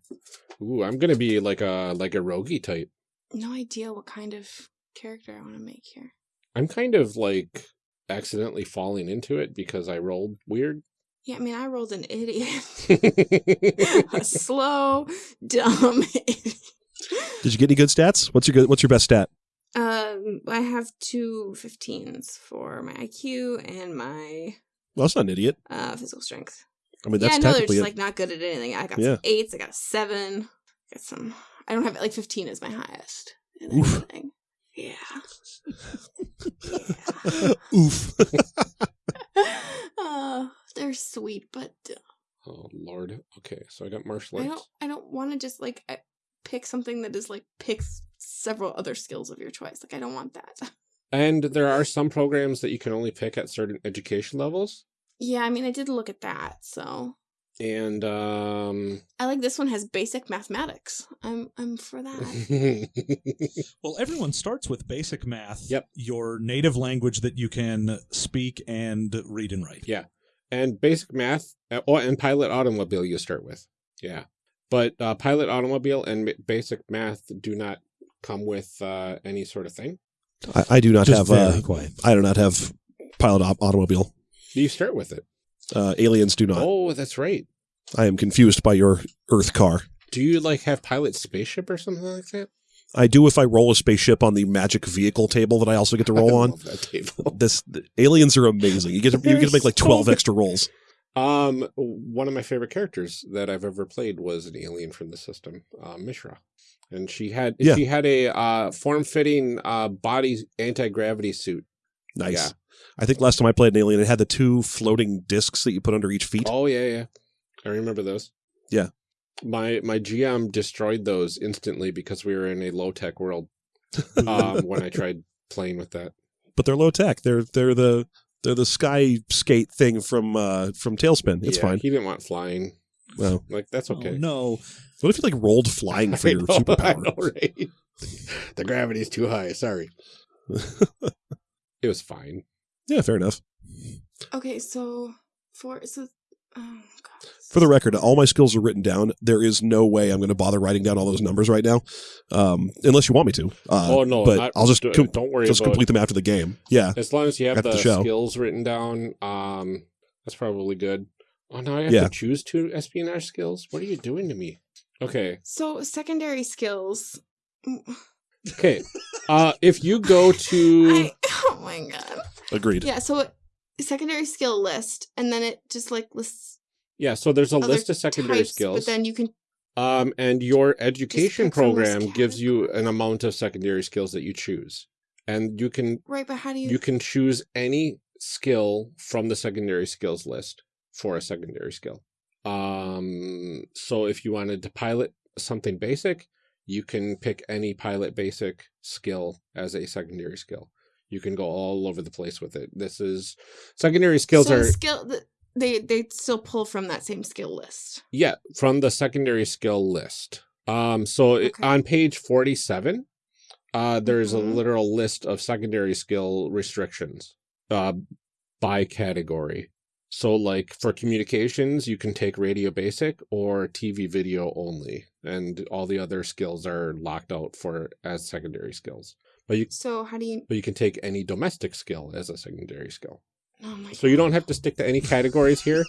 Ooh, I'm gonna be like a like a roguey type. No idea what kind of character I want to make here. I'm kind of like accidentally falling into it because I rolled weird. Yeah, I mean, I rolled an idiot, a slow, dumb idiot. Did you get any good stats? What's your good, what's your best stat? Um, I have two 15s for my IQ and my Well, that's not an idiot. uh, physical strength. I mean, yeah, that's no, they're just a- like not good at anything. I got Yeah. some eights. I got a seven. I Got some. I don't have like 15 is my highest. in Oof. anything. Yeah. oof. oh, they're sweet, but uh, oh lord. Okay, so I got martial I don't. I don't want to just like I- pick something that is like pick s- several other skills of your choice. Like I don't want that. And there are some programs that you can only pick at certain education levels. Yeah, I mean, I did look at that. So And um I like this one has basic mathematics. I'm I'm for that. well, everyone starts with basic math. Yep. Your native language that you can speak and read and write. Yeah. and basic math uh, oh, and pilot automobile you start with. Yeah. But uh, pilot automobile and basic math do not come with uh, any sort of thing. I, I do not Just have. very Uh, quiet. I do not have pilot op- automobile. You start with it. Uh, aliens do not. Oh, that's right. I am confused by your Earth car. Do you like have pilot spaceship or something like that? I do if I roll a spaceship on the magic vehicle table that I also get to roll I on. that table. This the aliens are amazing. You get to, you get to make like twelve good. extra rolls. Um, one of my favorite characters that I've ever played was an alien from the system, uh, Mishra. and she had Yeah. she had a uh, form fitting uh, body anti gravity suit. Nice. Yeah. I think last time I played an Alien, it had the two floating discs that you put under each feet. Oh yeah, yeah, I remember those. Yeah. my my GM destroyed those instantly because we were in a low tech world um, when I tried playing with that. But they're low tech. They're they're the they're the sky skate thing from uh from TaleSpin. It's Yeah, fine. He didn't want flying. Well, Like that's okay. Oh, no. what if you like rolled flying for I your know, I superpower? know, right? the gravity's too high. Sorry. It was fine. yeah, fair enough. Okay, so for so oh god. For the record, all my skills are written down. There is no way I'm going to bother writing down all those numbers right now, um, unless you want me to. Uh, oh no, but not- I'll just do- com- don't worry just about complete them after the game. Yeah, As long as you have the, the show. skills written down, um, that's probably good. Oh, no, I have Yeah. to choose two espionage skills. What are you doing to me? Okay, So secondary skills. okay. uh, if you go to I, oh my god. agreed. Yeah, so secondary skill list, and then it just like lists yeah, so there's a list of secondary types, skills. But then you can Um, and your education pick from this program gives you an amount of secondary skills that you choose, and you can right, but how do you? you can choose any skill from the secondary skills list for a secondary skill. Um, so if you wanted to pilot something basic, you can pick any pilot basic skill as a secondary skill. You can go all over the place with it. This is secondary skills so are skill. th- They they still pull from that same skill list. yeah from the secondary skill list. Um, so it- on page forty-seven, uh, there's Mhm. a literal list of secondary skill restrictions, uh, by category. So, like for communications, you can take radio basic or TV video only, and all the other skills are locked out for as secondary skills. But you So how do you? but you can take any domestic skill as a secondary skill. Oh. So you don't have to stick to any categories here.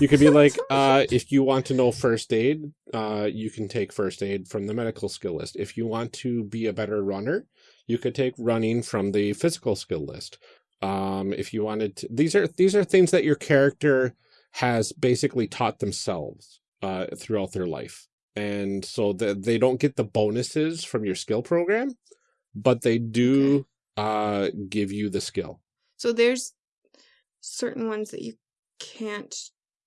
You could be like, uh, if you want to know first aid, uh, you can take first aid from the medical skill list. If you want to be a better runner, you could take running from the physical skill list. Um, if you wanted to, these are these are things that your character has basically taught themselves uh, throughout their life, and so that they don't get the bonuses from your skill program, but they do uh, give you the skill. So there's certain ones that you can't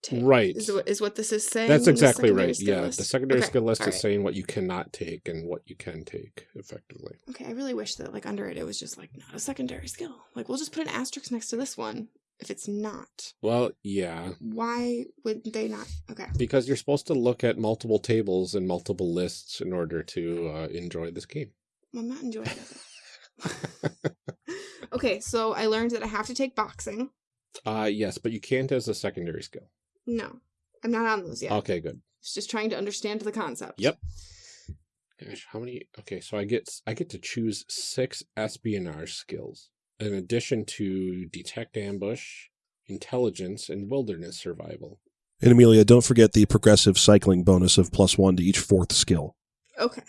take. Right. Is what is what this is saying. That's exactly right. Yeah, list? the secondary Okay, skill list is saying what you cannot take and what you can take effectively. Okay, I really wish that like under it it was just like not a secondary skill. Like we'll just put an asterisk next to this one if it's not. Well, yeah, Why would they not? Okay. because you're supposed to look at multiple tables and multiple lists in order to uh, enjoy this game. I'm not enjoying it. okay, so I learned that I have to take boxing. Uh yes, but you can't as a secondary skill. No, I'm not on those yet. Okay, good. It's just trying to understand the concept. Yep. Gosh, how many? Okay, so I get I get to choose six espionage skills in addition to detect ambush, intelligence, and wilderness survival. And Amelia, don't forget the progressive cycling bonus of plus one to each fourth skill. Okay.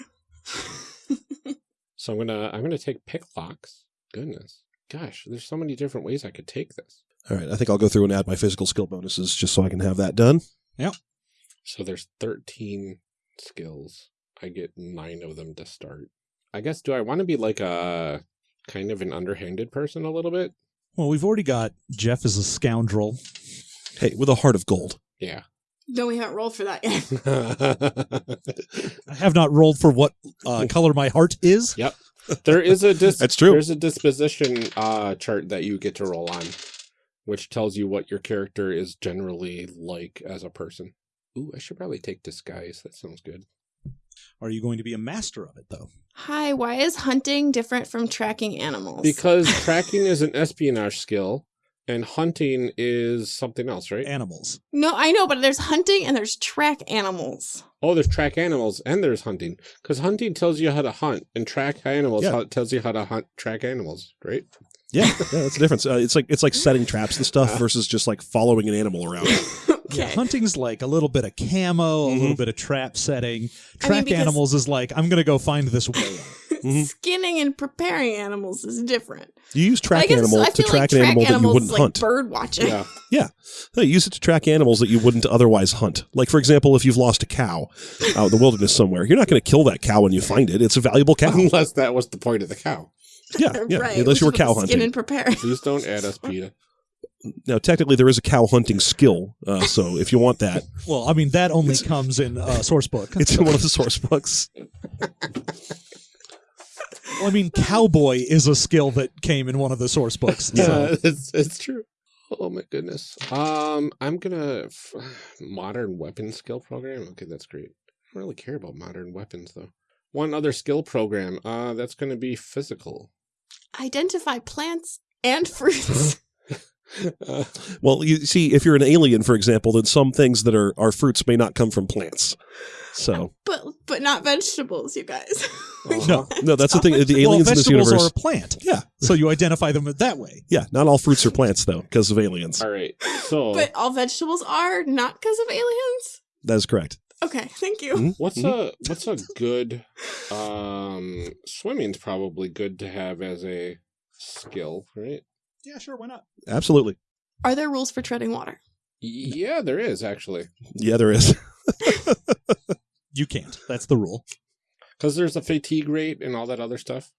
So I'm gonna I'm gonna take pick locks. Goodness, gosh, there's so many different ways I could take this. All right, I think I'll go through and add my physical skill bonuses just so I can have that done. Yep. So there's 13 skills. I get nine of them to start. I guess do I want to be like a kind of an underhanded person a little bit? Well, we've already got Jeff as a scoundrel. Hey, with a heart of gold. Yeah. no, we haven't rolled for that yet. I have not rolled for what uh, color my heart is. Yep. there is a dis- That's true. There's a disposition uh chart that you get to roll on, which tells you what your character is generally like as a person. Ooh, I should probably take disguise. That sounds good. Are you going to be a master of it, though? Hi, why is hunting different from tracking animals? Because tracking is an espionage skill, and hunting is something else, right? Animals. no, I know, but there's hunting and there's track animals. Oh, there's track animals and there's hunting. Because hunting tells you how to hunt, and track animals Yeah. how, tells you how to hunt track animals, right? Yeah, yeah, that's the difference. Uh, it's like it's like setting traps and stuff versus just like following an animal around. Yeah, hunting's like a little bit of camo, a Mhm. little bit of trap setting. Track because- animals is like, I'm going to go find this whale. Mhm. Skinning and preparing animals is different. You use I track guess- animal I to feel track like an animal that you animals wouldn't is like hunt. Bird watching. Yeah. No, you use it to track animals that you wouldn't otherwise hunt. Like, for example, if you've lost a cow out in the wilderness somewhere, you're not going to kill that cow when you find it. It's a valuable cow. Unless that was the point of the cow. Yeah, yeah. right. Unless you were cow what the Skin hunting. and prepare. Please don't add us, PETA. Now, technically, there is a cow hunting skill. Uh, so if you want that, Well, I mean that only comes in uh, source book. it's in one of the source books. Well, I mean, cowboy is a skill that came in one of the source books. Yeah, So. it's it's true. Oh my goodness. Um, I'm gonna f- modern weapon skill program. Okay, that's great. I don't really care about modern weapons though. One other skill program. Uh, that's gonna be physical. Identify plants and fruits. Uh, Well, you see, if you're an alien, for example, then some things that are, are fruits may not come from plants. So, but but not vegetables, you guys. No. no, that's the thing. The Well, aliens in this vegetables universe. are a plant, yeah, so you identify them that way. yeah. Not all fruits are plants, though, because of aliens. all right. So But all vegetables are not because of aliens. That is correct. Okay, thank you. Mhm. what's Mhm. a what's a good um swimming's probably good to have as a skill, right? Yeah, sure, why not? Absolutely. Are there rules for treading water? Yeah, there is actually. Yeah, there is. You can't. That's the rule. Because there's a fatigue rate and all that other stuff.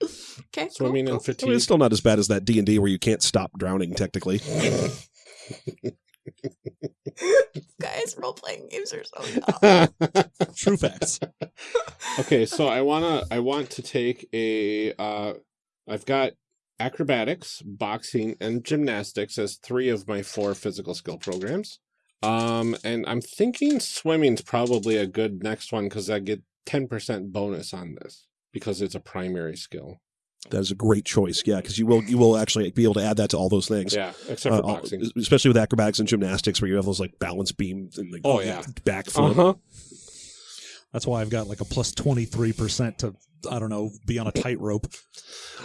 Okay, Swimming cool, and cool. I fatigue. mean, it's still not as bad as that D and D where you can't stop drowning. Technically, Guys, role playing games are so dumb. True facts. okay, so I wanna I want to take a uh I've got acrobatics, boxing, and gymnastics as three of my four physical skill programs. Um and I'm thinking swimming's probably a good next one because I get 10% bonus on this because it's a primary skill. That is a great choice. Yeah, because you will you will actually be able to add that to all those things. Yeah, except Uh, for all- boxing. especially with acrobatics and gymnastics, where you have those like balance beams and like Oh, yeah. backflip. Uh-huh. That's why I've got like a plus 23% to, I don't know, be on a tightrope.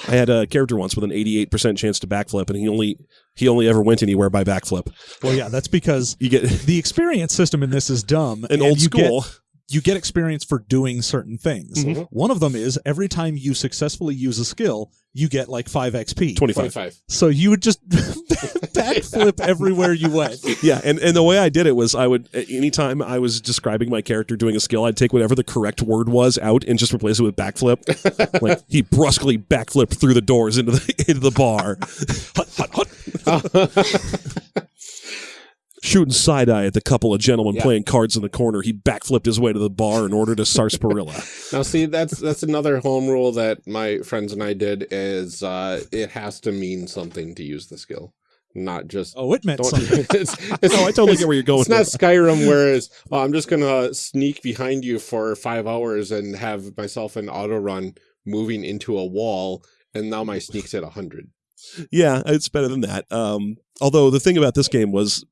I had a character once with an eighty-eight percent chance to backflip, and he only he only ever went anywhere by backflip. Well, yeah, that's because You get the experience system in this is dumb. an and old you get- school. You get experience for doing certain things. Mhm. One of them is every time you successfully use a skill, you get like 5 XP. 25. 25. So you would just backflip everywhere you went. Yeah, and, and the way I did it was I would anytime I was describing my character doing a skill, I'd take whatever the correct word was out and just replace it with backflip. like he brusquely backflipped through the doors into the into the bar. hut, hut, hut. Shooting side eye at the couple of gentlemen Yeah. playing cards in the corner, he backflipped his way to the bar and ordered a sarsaparilla. Now, see, that's that's another home rule that my friends and I did is uh, it has to mean something to use the skill, not just. Oh, it meant something. it's, it's, no, I totally get where you're going. It's not with Skyrim, whereas oh, I'm just gonna sneak behind you for five hours and have myself an auto run moving into a wall, and now my sneak's at hundred. Yeah, it's better than that. Um, although the thing about this game was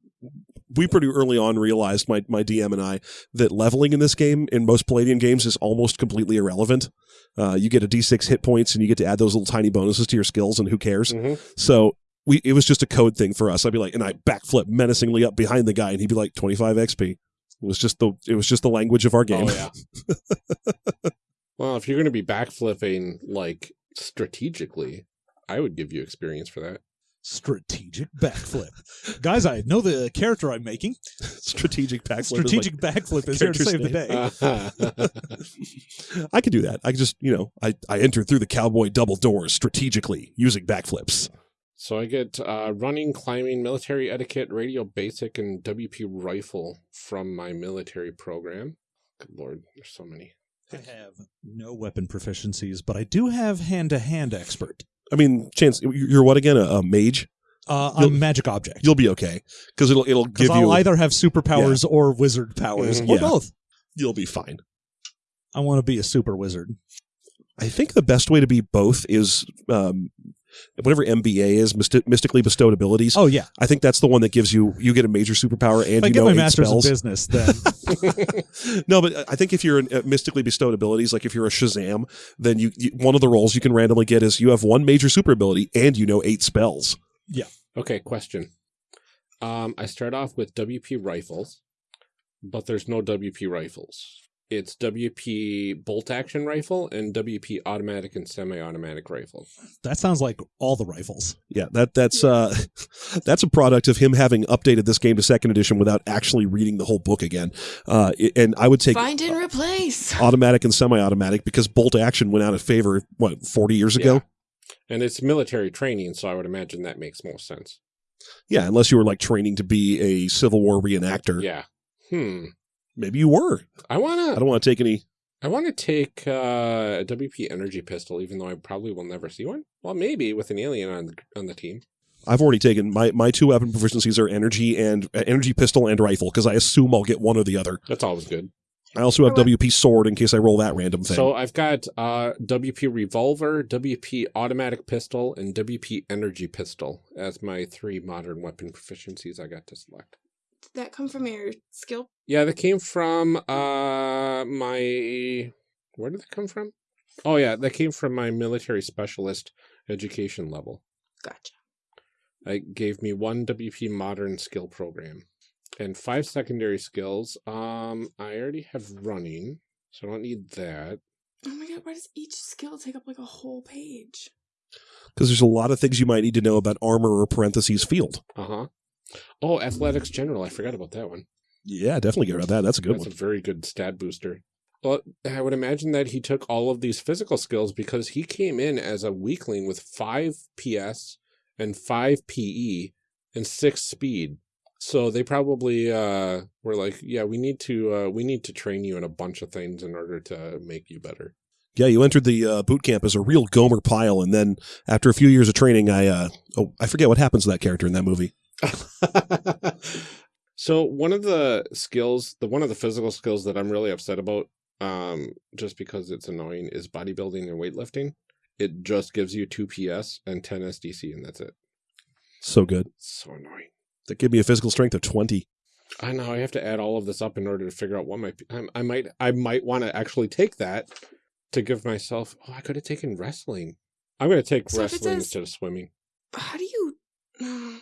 we pretty early on realized my, my DM and I that leveling in this game in most Palladium games is almost completely irrelevant. Uh, you get a d6 hit points and you get to add those little tiny bonuses to your skills, and who cares? So we it was just a code thing for us. I'd be like, and I backflip menacingly up behind the guy, and he'd be like, 25 XP. It was just the it was just the language of our game. Oh yeah. well, if you're gonna be backflipping like strategically, I would give you experience for that. Strategic backflip. Guys, I know the character I'm making. Strategic backflip. is Strategic backflip is here to character's save the day. I could do that. I just, you know, I, I entered through the cowboy double doors strategically using backflips. so I get uh, running, climbing, military etiquette, radio basic, and WP rifle from my military program. Good lord, there's so many. I have no weapon proficiencies, but I do have hand to hand expert. I mean, chance you're what again? A, a mage? Uh, You'll- magic object. You'll be okay because it'll it'll Because give I'll you. either have superpowers or wizard powers, Mhm. or Yeah. both. You'll be fine. I want to be a super wizard. I think the best way to be both is um, whatever MBA is, mysti- mystically bestowed abilities. Oh yeah, I think that's the one that gives you you get a major superpower and if I you get know my eight master's spells. in business, then no, but I think if you're in uh, mystically bestowed abilities, like if you're a Shazam, then you, you one of the roles you can randomly get is you have one major super ability and you know eight spells. Yeah. Okay, question. Um, I start off with WP rifles, but there's no WP rifles. It's WP bolt action rifle and WP automatic and semi-automatic rifle. That sounds like all the rifles. Yeah, that that's uh that's a product of him having updated this game to second edition without actually reading the whole book again. Uh, and I would take Find and replace. automatic and semi-automatic because bolt action went out of favor what 40 years ago. Yeah. And it's military training, so I would imagine that makes most sense. Yeah, unless you were like training to be a Civil War reenactor. Yeah. Hmm. Maybe you were. I wanna I don't want to take any. I wanna take uh, a WP energy pistol, even though I probably will never see one. Well, maybe with an alien on the on the team. I've already taken my my two weapon proficiencies are energy and uh, energy pistol and rifle because I assume I'll get one or the other. That's always good. I also have WP sword in case I roll that random thing. So I've got uh, WP revolver, WP automatic pistol, and WP energy pistol as my three modern weapon proficiencies I got to select. Did that come from your skill? Yeah, that came from uh my where did that come from? Oh yeah, that came from my military specialist education level. Gotcha. It gave me one WP modern skill program and five secondary skills. Um I already have running, so I don't need that. Oh my god, why does each skill take up like a whole page? because there's a lot of things you might need to know about armor or parentheses field. Uh-huh. Oh, athletics general. I forgot about that one. Yeah, definitely get rid of that. That's a good That's one. a very good stat booster. Well, I would imagine that he took all of these physical skills because he came in as a weakling with five PS and five PE and six speed. So they probably uh, were like, "Yeah, we need to uh, we need to train you in a bunch of things in order to make you better." Yeah, you entered the uh, boot camp as a real Gomer Pyle, and then after a few years of training, I uh, oh, I forget what happens to that character in that movie. so one of the skills, the one of the physical skills that I'm really upset about, um, just because it's annoying, is bodybuilding and weightlifting. It just gives you two PS and ten SDC, and that's it. So good. It's so annoying. That give me a physical strength of twenty. I know I have to add all of this up in order to figure out what my I, I might I might want to actually take that to give myself. Oh, I could have taken wrestling. I'm going to take So wrestling says- instead of swimming. How do you?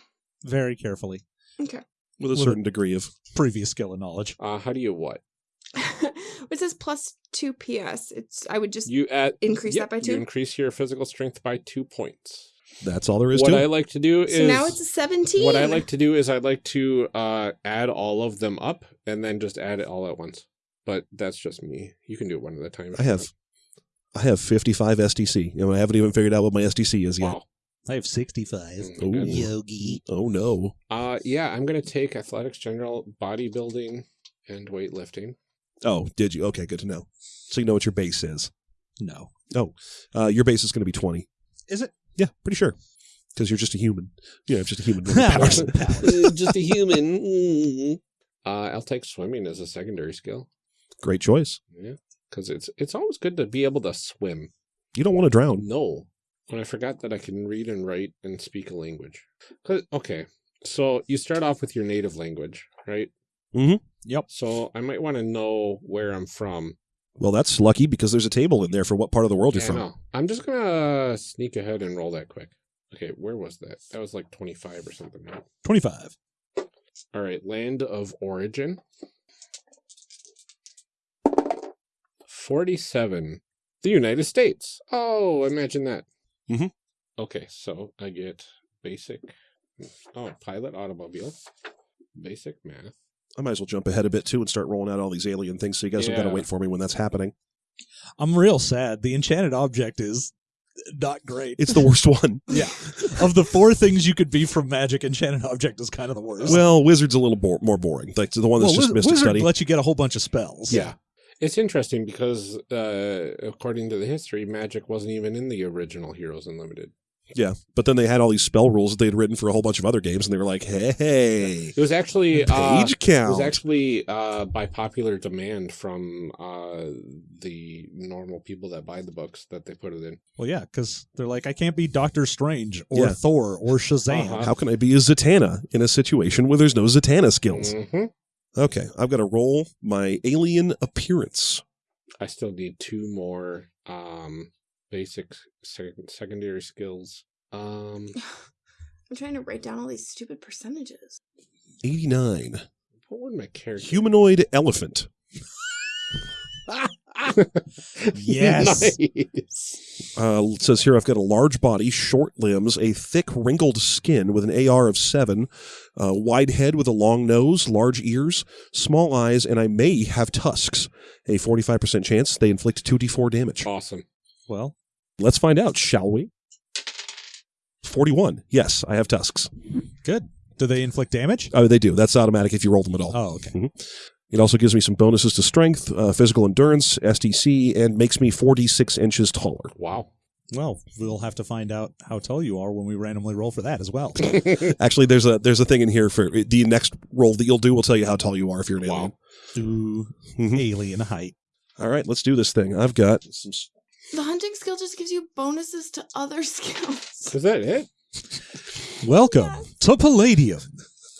Very carefully. okay. with a With a- certain degree of Previous skill and knowledge. Uh, how do you what? it says plus two PS. It's I would just You add Increase that by You two? increase your physical strength by two points. that's all there is what to I it. like to do so is now it's a seventeen. what I like to do is I like to uh, add all of them up and then just add it all at once. But that's just me. You can do it one at a time. if I you have I have fifty five SDC. You know, I haven't even figured out what my SDC is want. yet. Wow. I have 65. Mm, Ooh. Yogi. Oh no. Uh, yeah, I'm gonna take athletics, general, bodybuilding, and weightlifting. Oh, did you? Okay, good to know. So you know what your base is. No. Uh, your base is going to be twenty. Is it? Yeah, pretty sure. Because you're just a human. Yeah, just a human just a human. Mm. Uh, I'll take swimming as a secondary skill. Great choice. Yeah, because it's it's always good to be able to swim. You don't want to drown. No, when I forgot that I can read and write and speak a language. okay, so you start off with your native language, right? Mm -hmm. Yep. So I might want to know where I'm from. Well, that's lucky because there's a table in there for what part of the world you're Yeah, I from. know. I'm just gonna sneak ahead and roll that quick. Okay, where was that? That was like 25 or something. Right? 25. All right, land of origin. 47. The United States. Oh, imagine that. Mhm. Okay, so I get basic. Oh, pilot automobile. Basic math. I might as well jump ahead a bit too and start rolling out all these alien things so you guys don't got to wait for me when that's happening. I'm real sad. The enchanted object is not great. It's the worst one. yeah. Of the four things you could be from magic, enchanted object is kind of the worst. Well, wizard's a little bo- more boring. Like the one that's Well, just Wiz- Mystic Wizard Study. lets you get a whole bunch of spells. Yeah. It's interesting because, uh, according to the history, magic wasn't even in the original Heroes Unlimited. Yeah, but then they had all these spell rules that they had written for a whole bunch of other games, and they were like, "Hey, It was actually uh, page It was actually uh, by popular demand from uh, the normal people that buy the books that they put it in. Well, yeah, because they're like, I can't be Doctor Strange or Yeah. Thor or Shazam. Uh-huh. How can I be a Zatanna in a situation where there's no Zatanna skills? Mhm. Okay, I've got to roll my alien appearance. I still need two more um, basic sec- secondary skills. Um, I'm trying to write down all these stupid percentages. 89. what would my character? Humanoid elephant. Yes. nice. Uh, it says here I've got a large body, short limbs, a thick, wrinkled skin with an AR of seven, a wide head with a long nose, large ears, small eyes, and I may have tusks. A 45% chance they inflict 2d4 damage. Awesome. Well, Let's find out, shall we? 41. Yes, I have tusks. good. Do they inflict damage? Oh, they do. That's automatic if you roll them at all. Oh, okay. It also gives me some bonuses to strength, uh, physical endurance, SDC, and makes me 46 inches taller. Wow. Well, we'll have to find out how tall you are when we randomly roll for that as well. Actually, there's a there's a thing in here for the next roll that you'll do will tell you how tall you are if you're an alien. Ooh, Mhm. alien height. All right, let's do this thing. I've got some. The hunting skill just gives you bonuses to other skills. Is that it? Welcome to Palladium.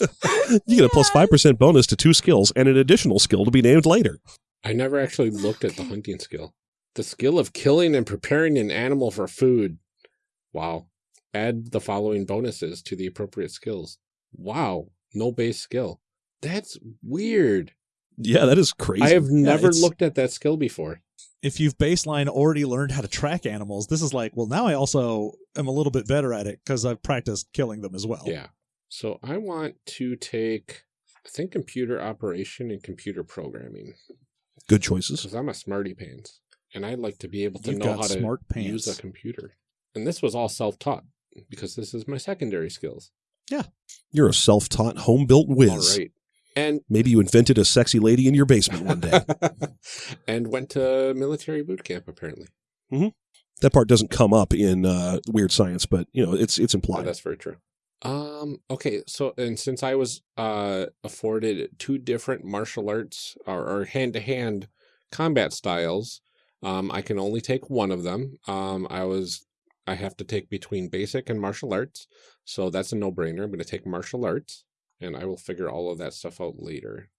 You get a plus plus five percent bonus to two skills and an additional skill to be named later. I never actually looked at the hunting skill. The skill of killing and preparing an animal for food. Wow. Add the following bonuses to the appropriate skills. Wow. No base skill. That's weird. Yeah, that is crazy. I have never it's- looked at that skill before. If you've baseline already learned how to track animals, this is like, well, now I also am a little bit better at it because I've practiced killing them as well. Yeah. So I want to take, I think, computer operation and computer programming Good choices. because I'm a smarty pants and I'd like to be able to You've know how to smart use a computer. And this was all self taught because this is my secondary skills. Yeah. You're a self-taught, home-built whiz. All right. And Maybe you invented a sexy lady in your basement one day. and went to military boot camp apparently. that part doesn't come up in uh, Weird Science, but you know it's it's Oh, implied. that's very true. Um. Okay. So, and since I was uh afforded two different martial arts or hand to hand combat styles, um, I can only take one of them. Um, I was I have to take between basic and martial arts, so that's a no brainer. I'm going to take martial arts, and I will figure all of that stuff out later.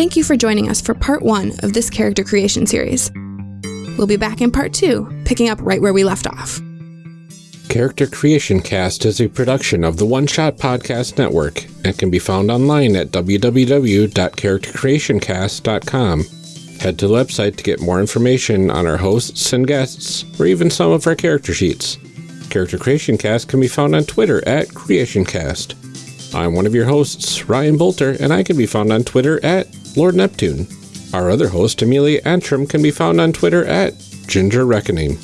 Thank you for joining us for part one of this character creation series. We'll be back in part two, picking up right where we left off. Character Creation Cast is a production of the One Shot Podcast Network and can be found online at www.charactercreationcast.com. Head to the website to get more information on our hosts and guests, or even some of our character sheets. Character Creation Cast can be found on Twitter at CreationCast. I'm one of your hosts, Ryan Bolter, and I can be found on Twitter at Lord Neptune. Our other host, Amelia Antrim, can be found on Twitter at Ginger Reckoning.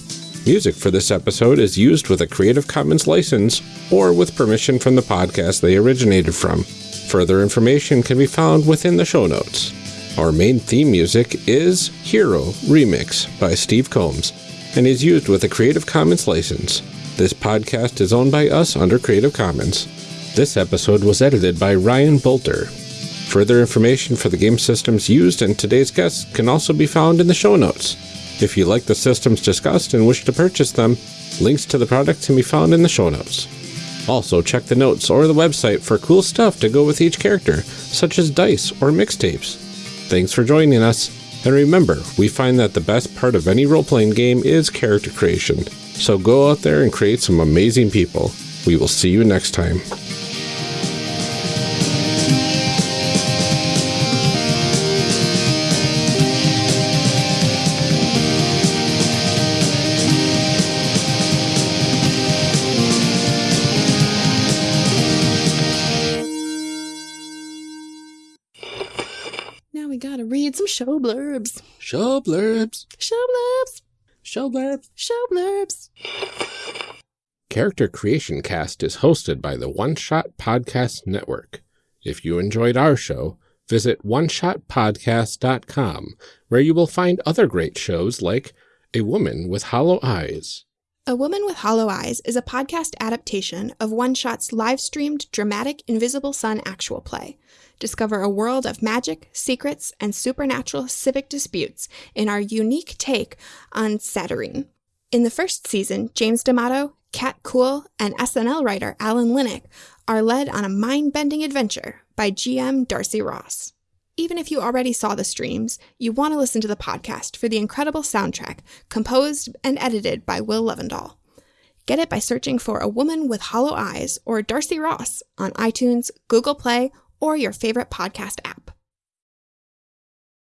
Music for this episode is used with a Creative Commons license or with permission from the podcast they originated from. Further information can be found within the show notes. Our main theme music is Hero Remix by Steve Combs and is used with a Creative Commons license. This podcast is owned by us under Creative Commons. This episode was edited by Ryan Bolter. Further information for the game systems used and today's guests can also be found in the show notes. If you like the systems discussed and wish to purchase them, links to the products can be found in the show notes. Also, check the notes or the website for cool stuff to go with each character, such as dice or mixtapes. Thanks for joining us, and remember, we find that the best part of any role playing game is character creation. So go out there and create some amazing people. We will see you next time. Show blurbs. Show blurbs. Show blurbs. Show blurbs. Show blurbs. Character Creation Cast is hosted by the One Shot Podcast Network. If you enjoyed our show, visit oneshotpodcast.com, where you will find other great shows like A Woman with Hollow Eyes, A Woman with Hollow Eyes is a podcast adaptation of One Shot's live streamed dramatic Invisible Sun actual play. Discover a world of magic, secrets, and supernatural civic disputes in our unique take on Satyrine. In the first season, James D'Amato, Kat Kuhl, and SNL writer Alan Linic are led on a mind bending adventure by GM Darcy Ross. Even if you already saw the streams, you want to listen to the podcast for the incredible soundtrack composed and edited by Will Levendahl. Get it by searching for A Woman with Hollow Eyes or Darcy Ross on iTunes, Google Play, or your favorite podcast app.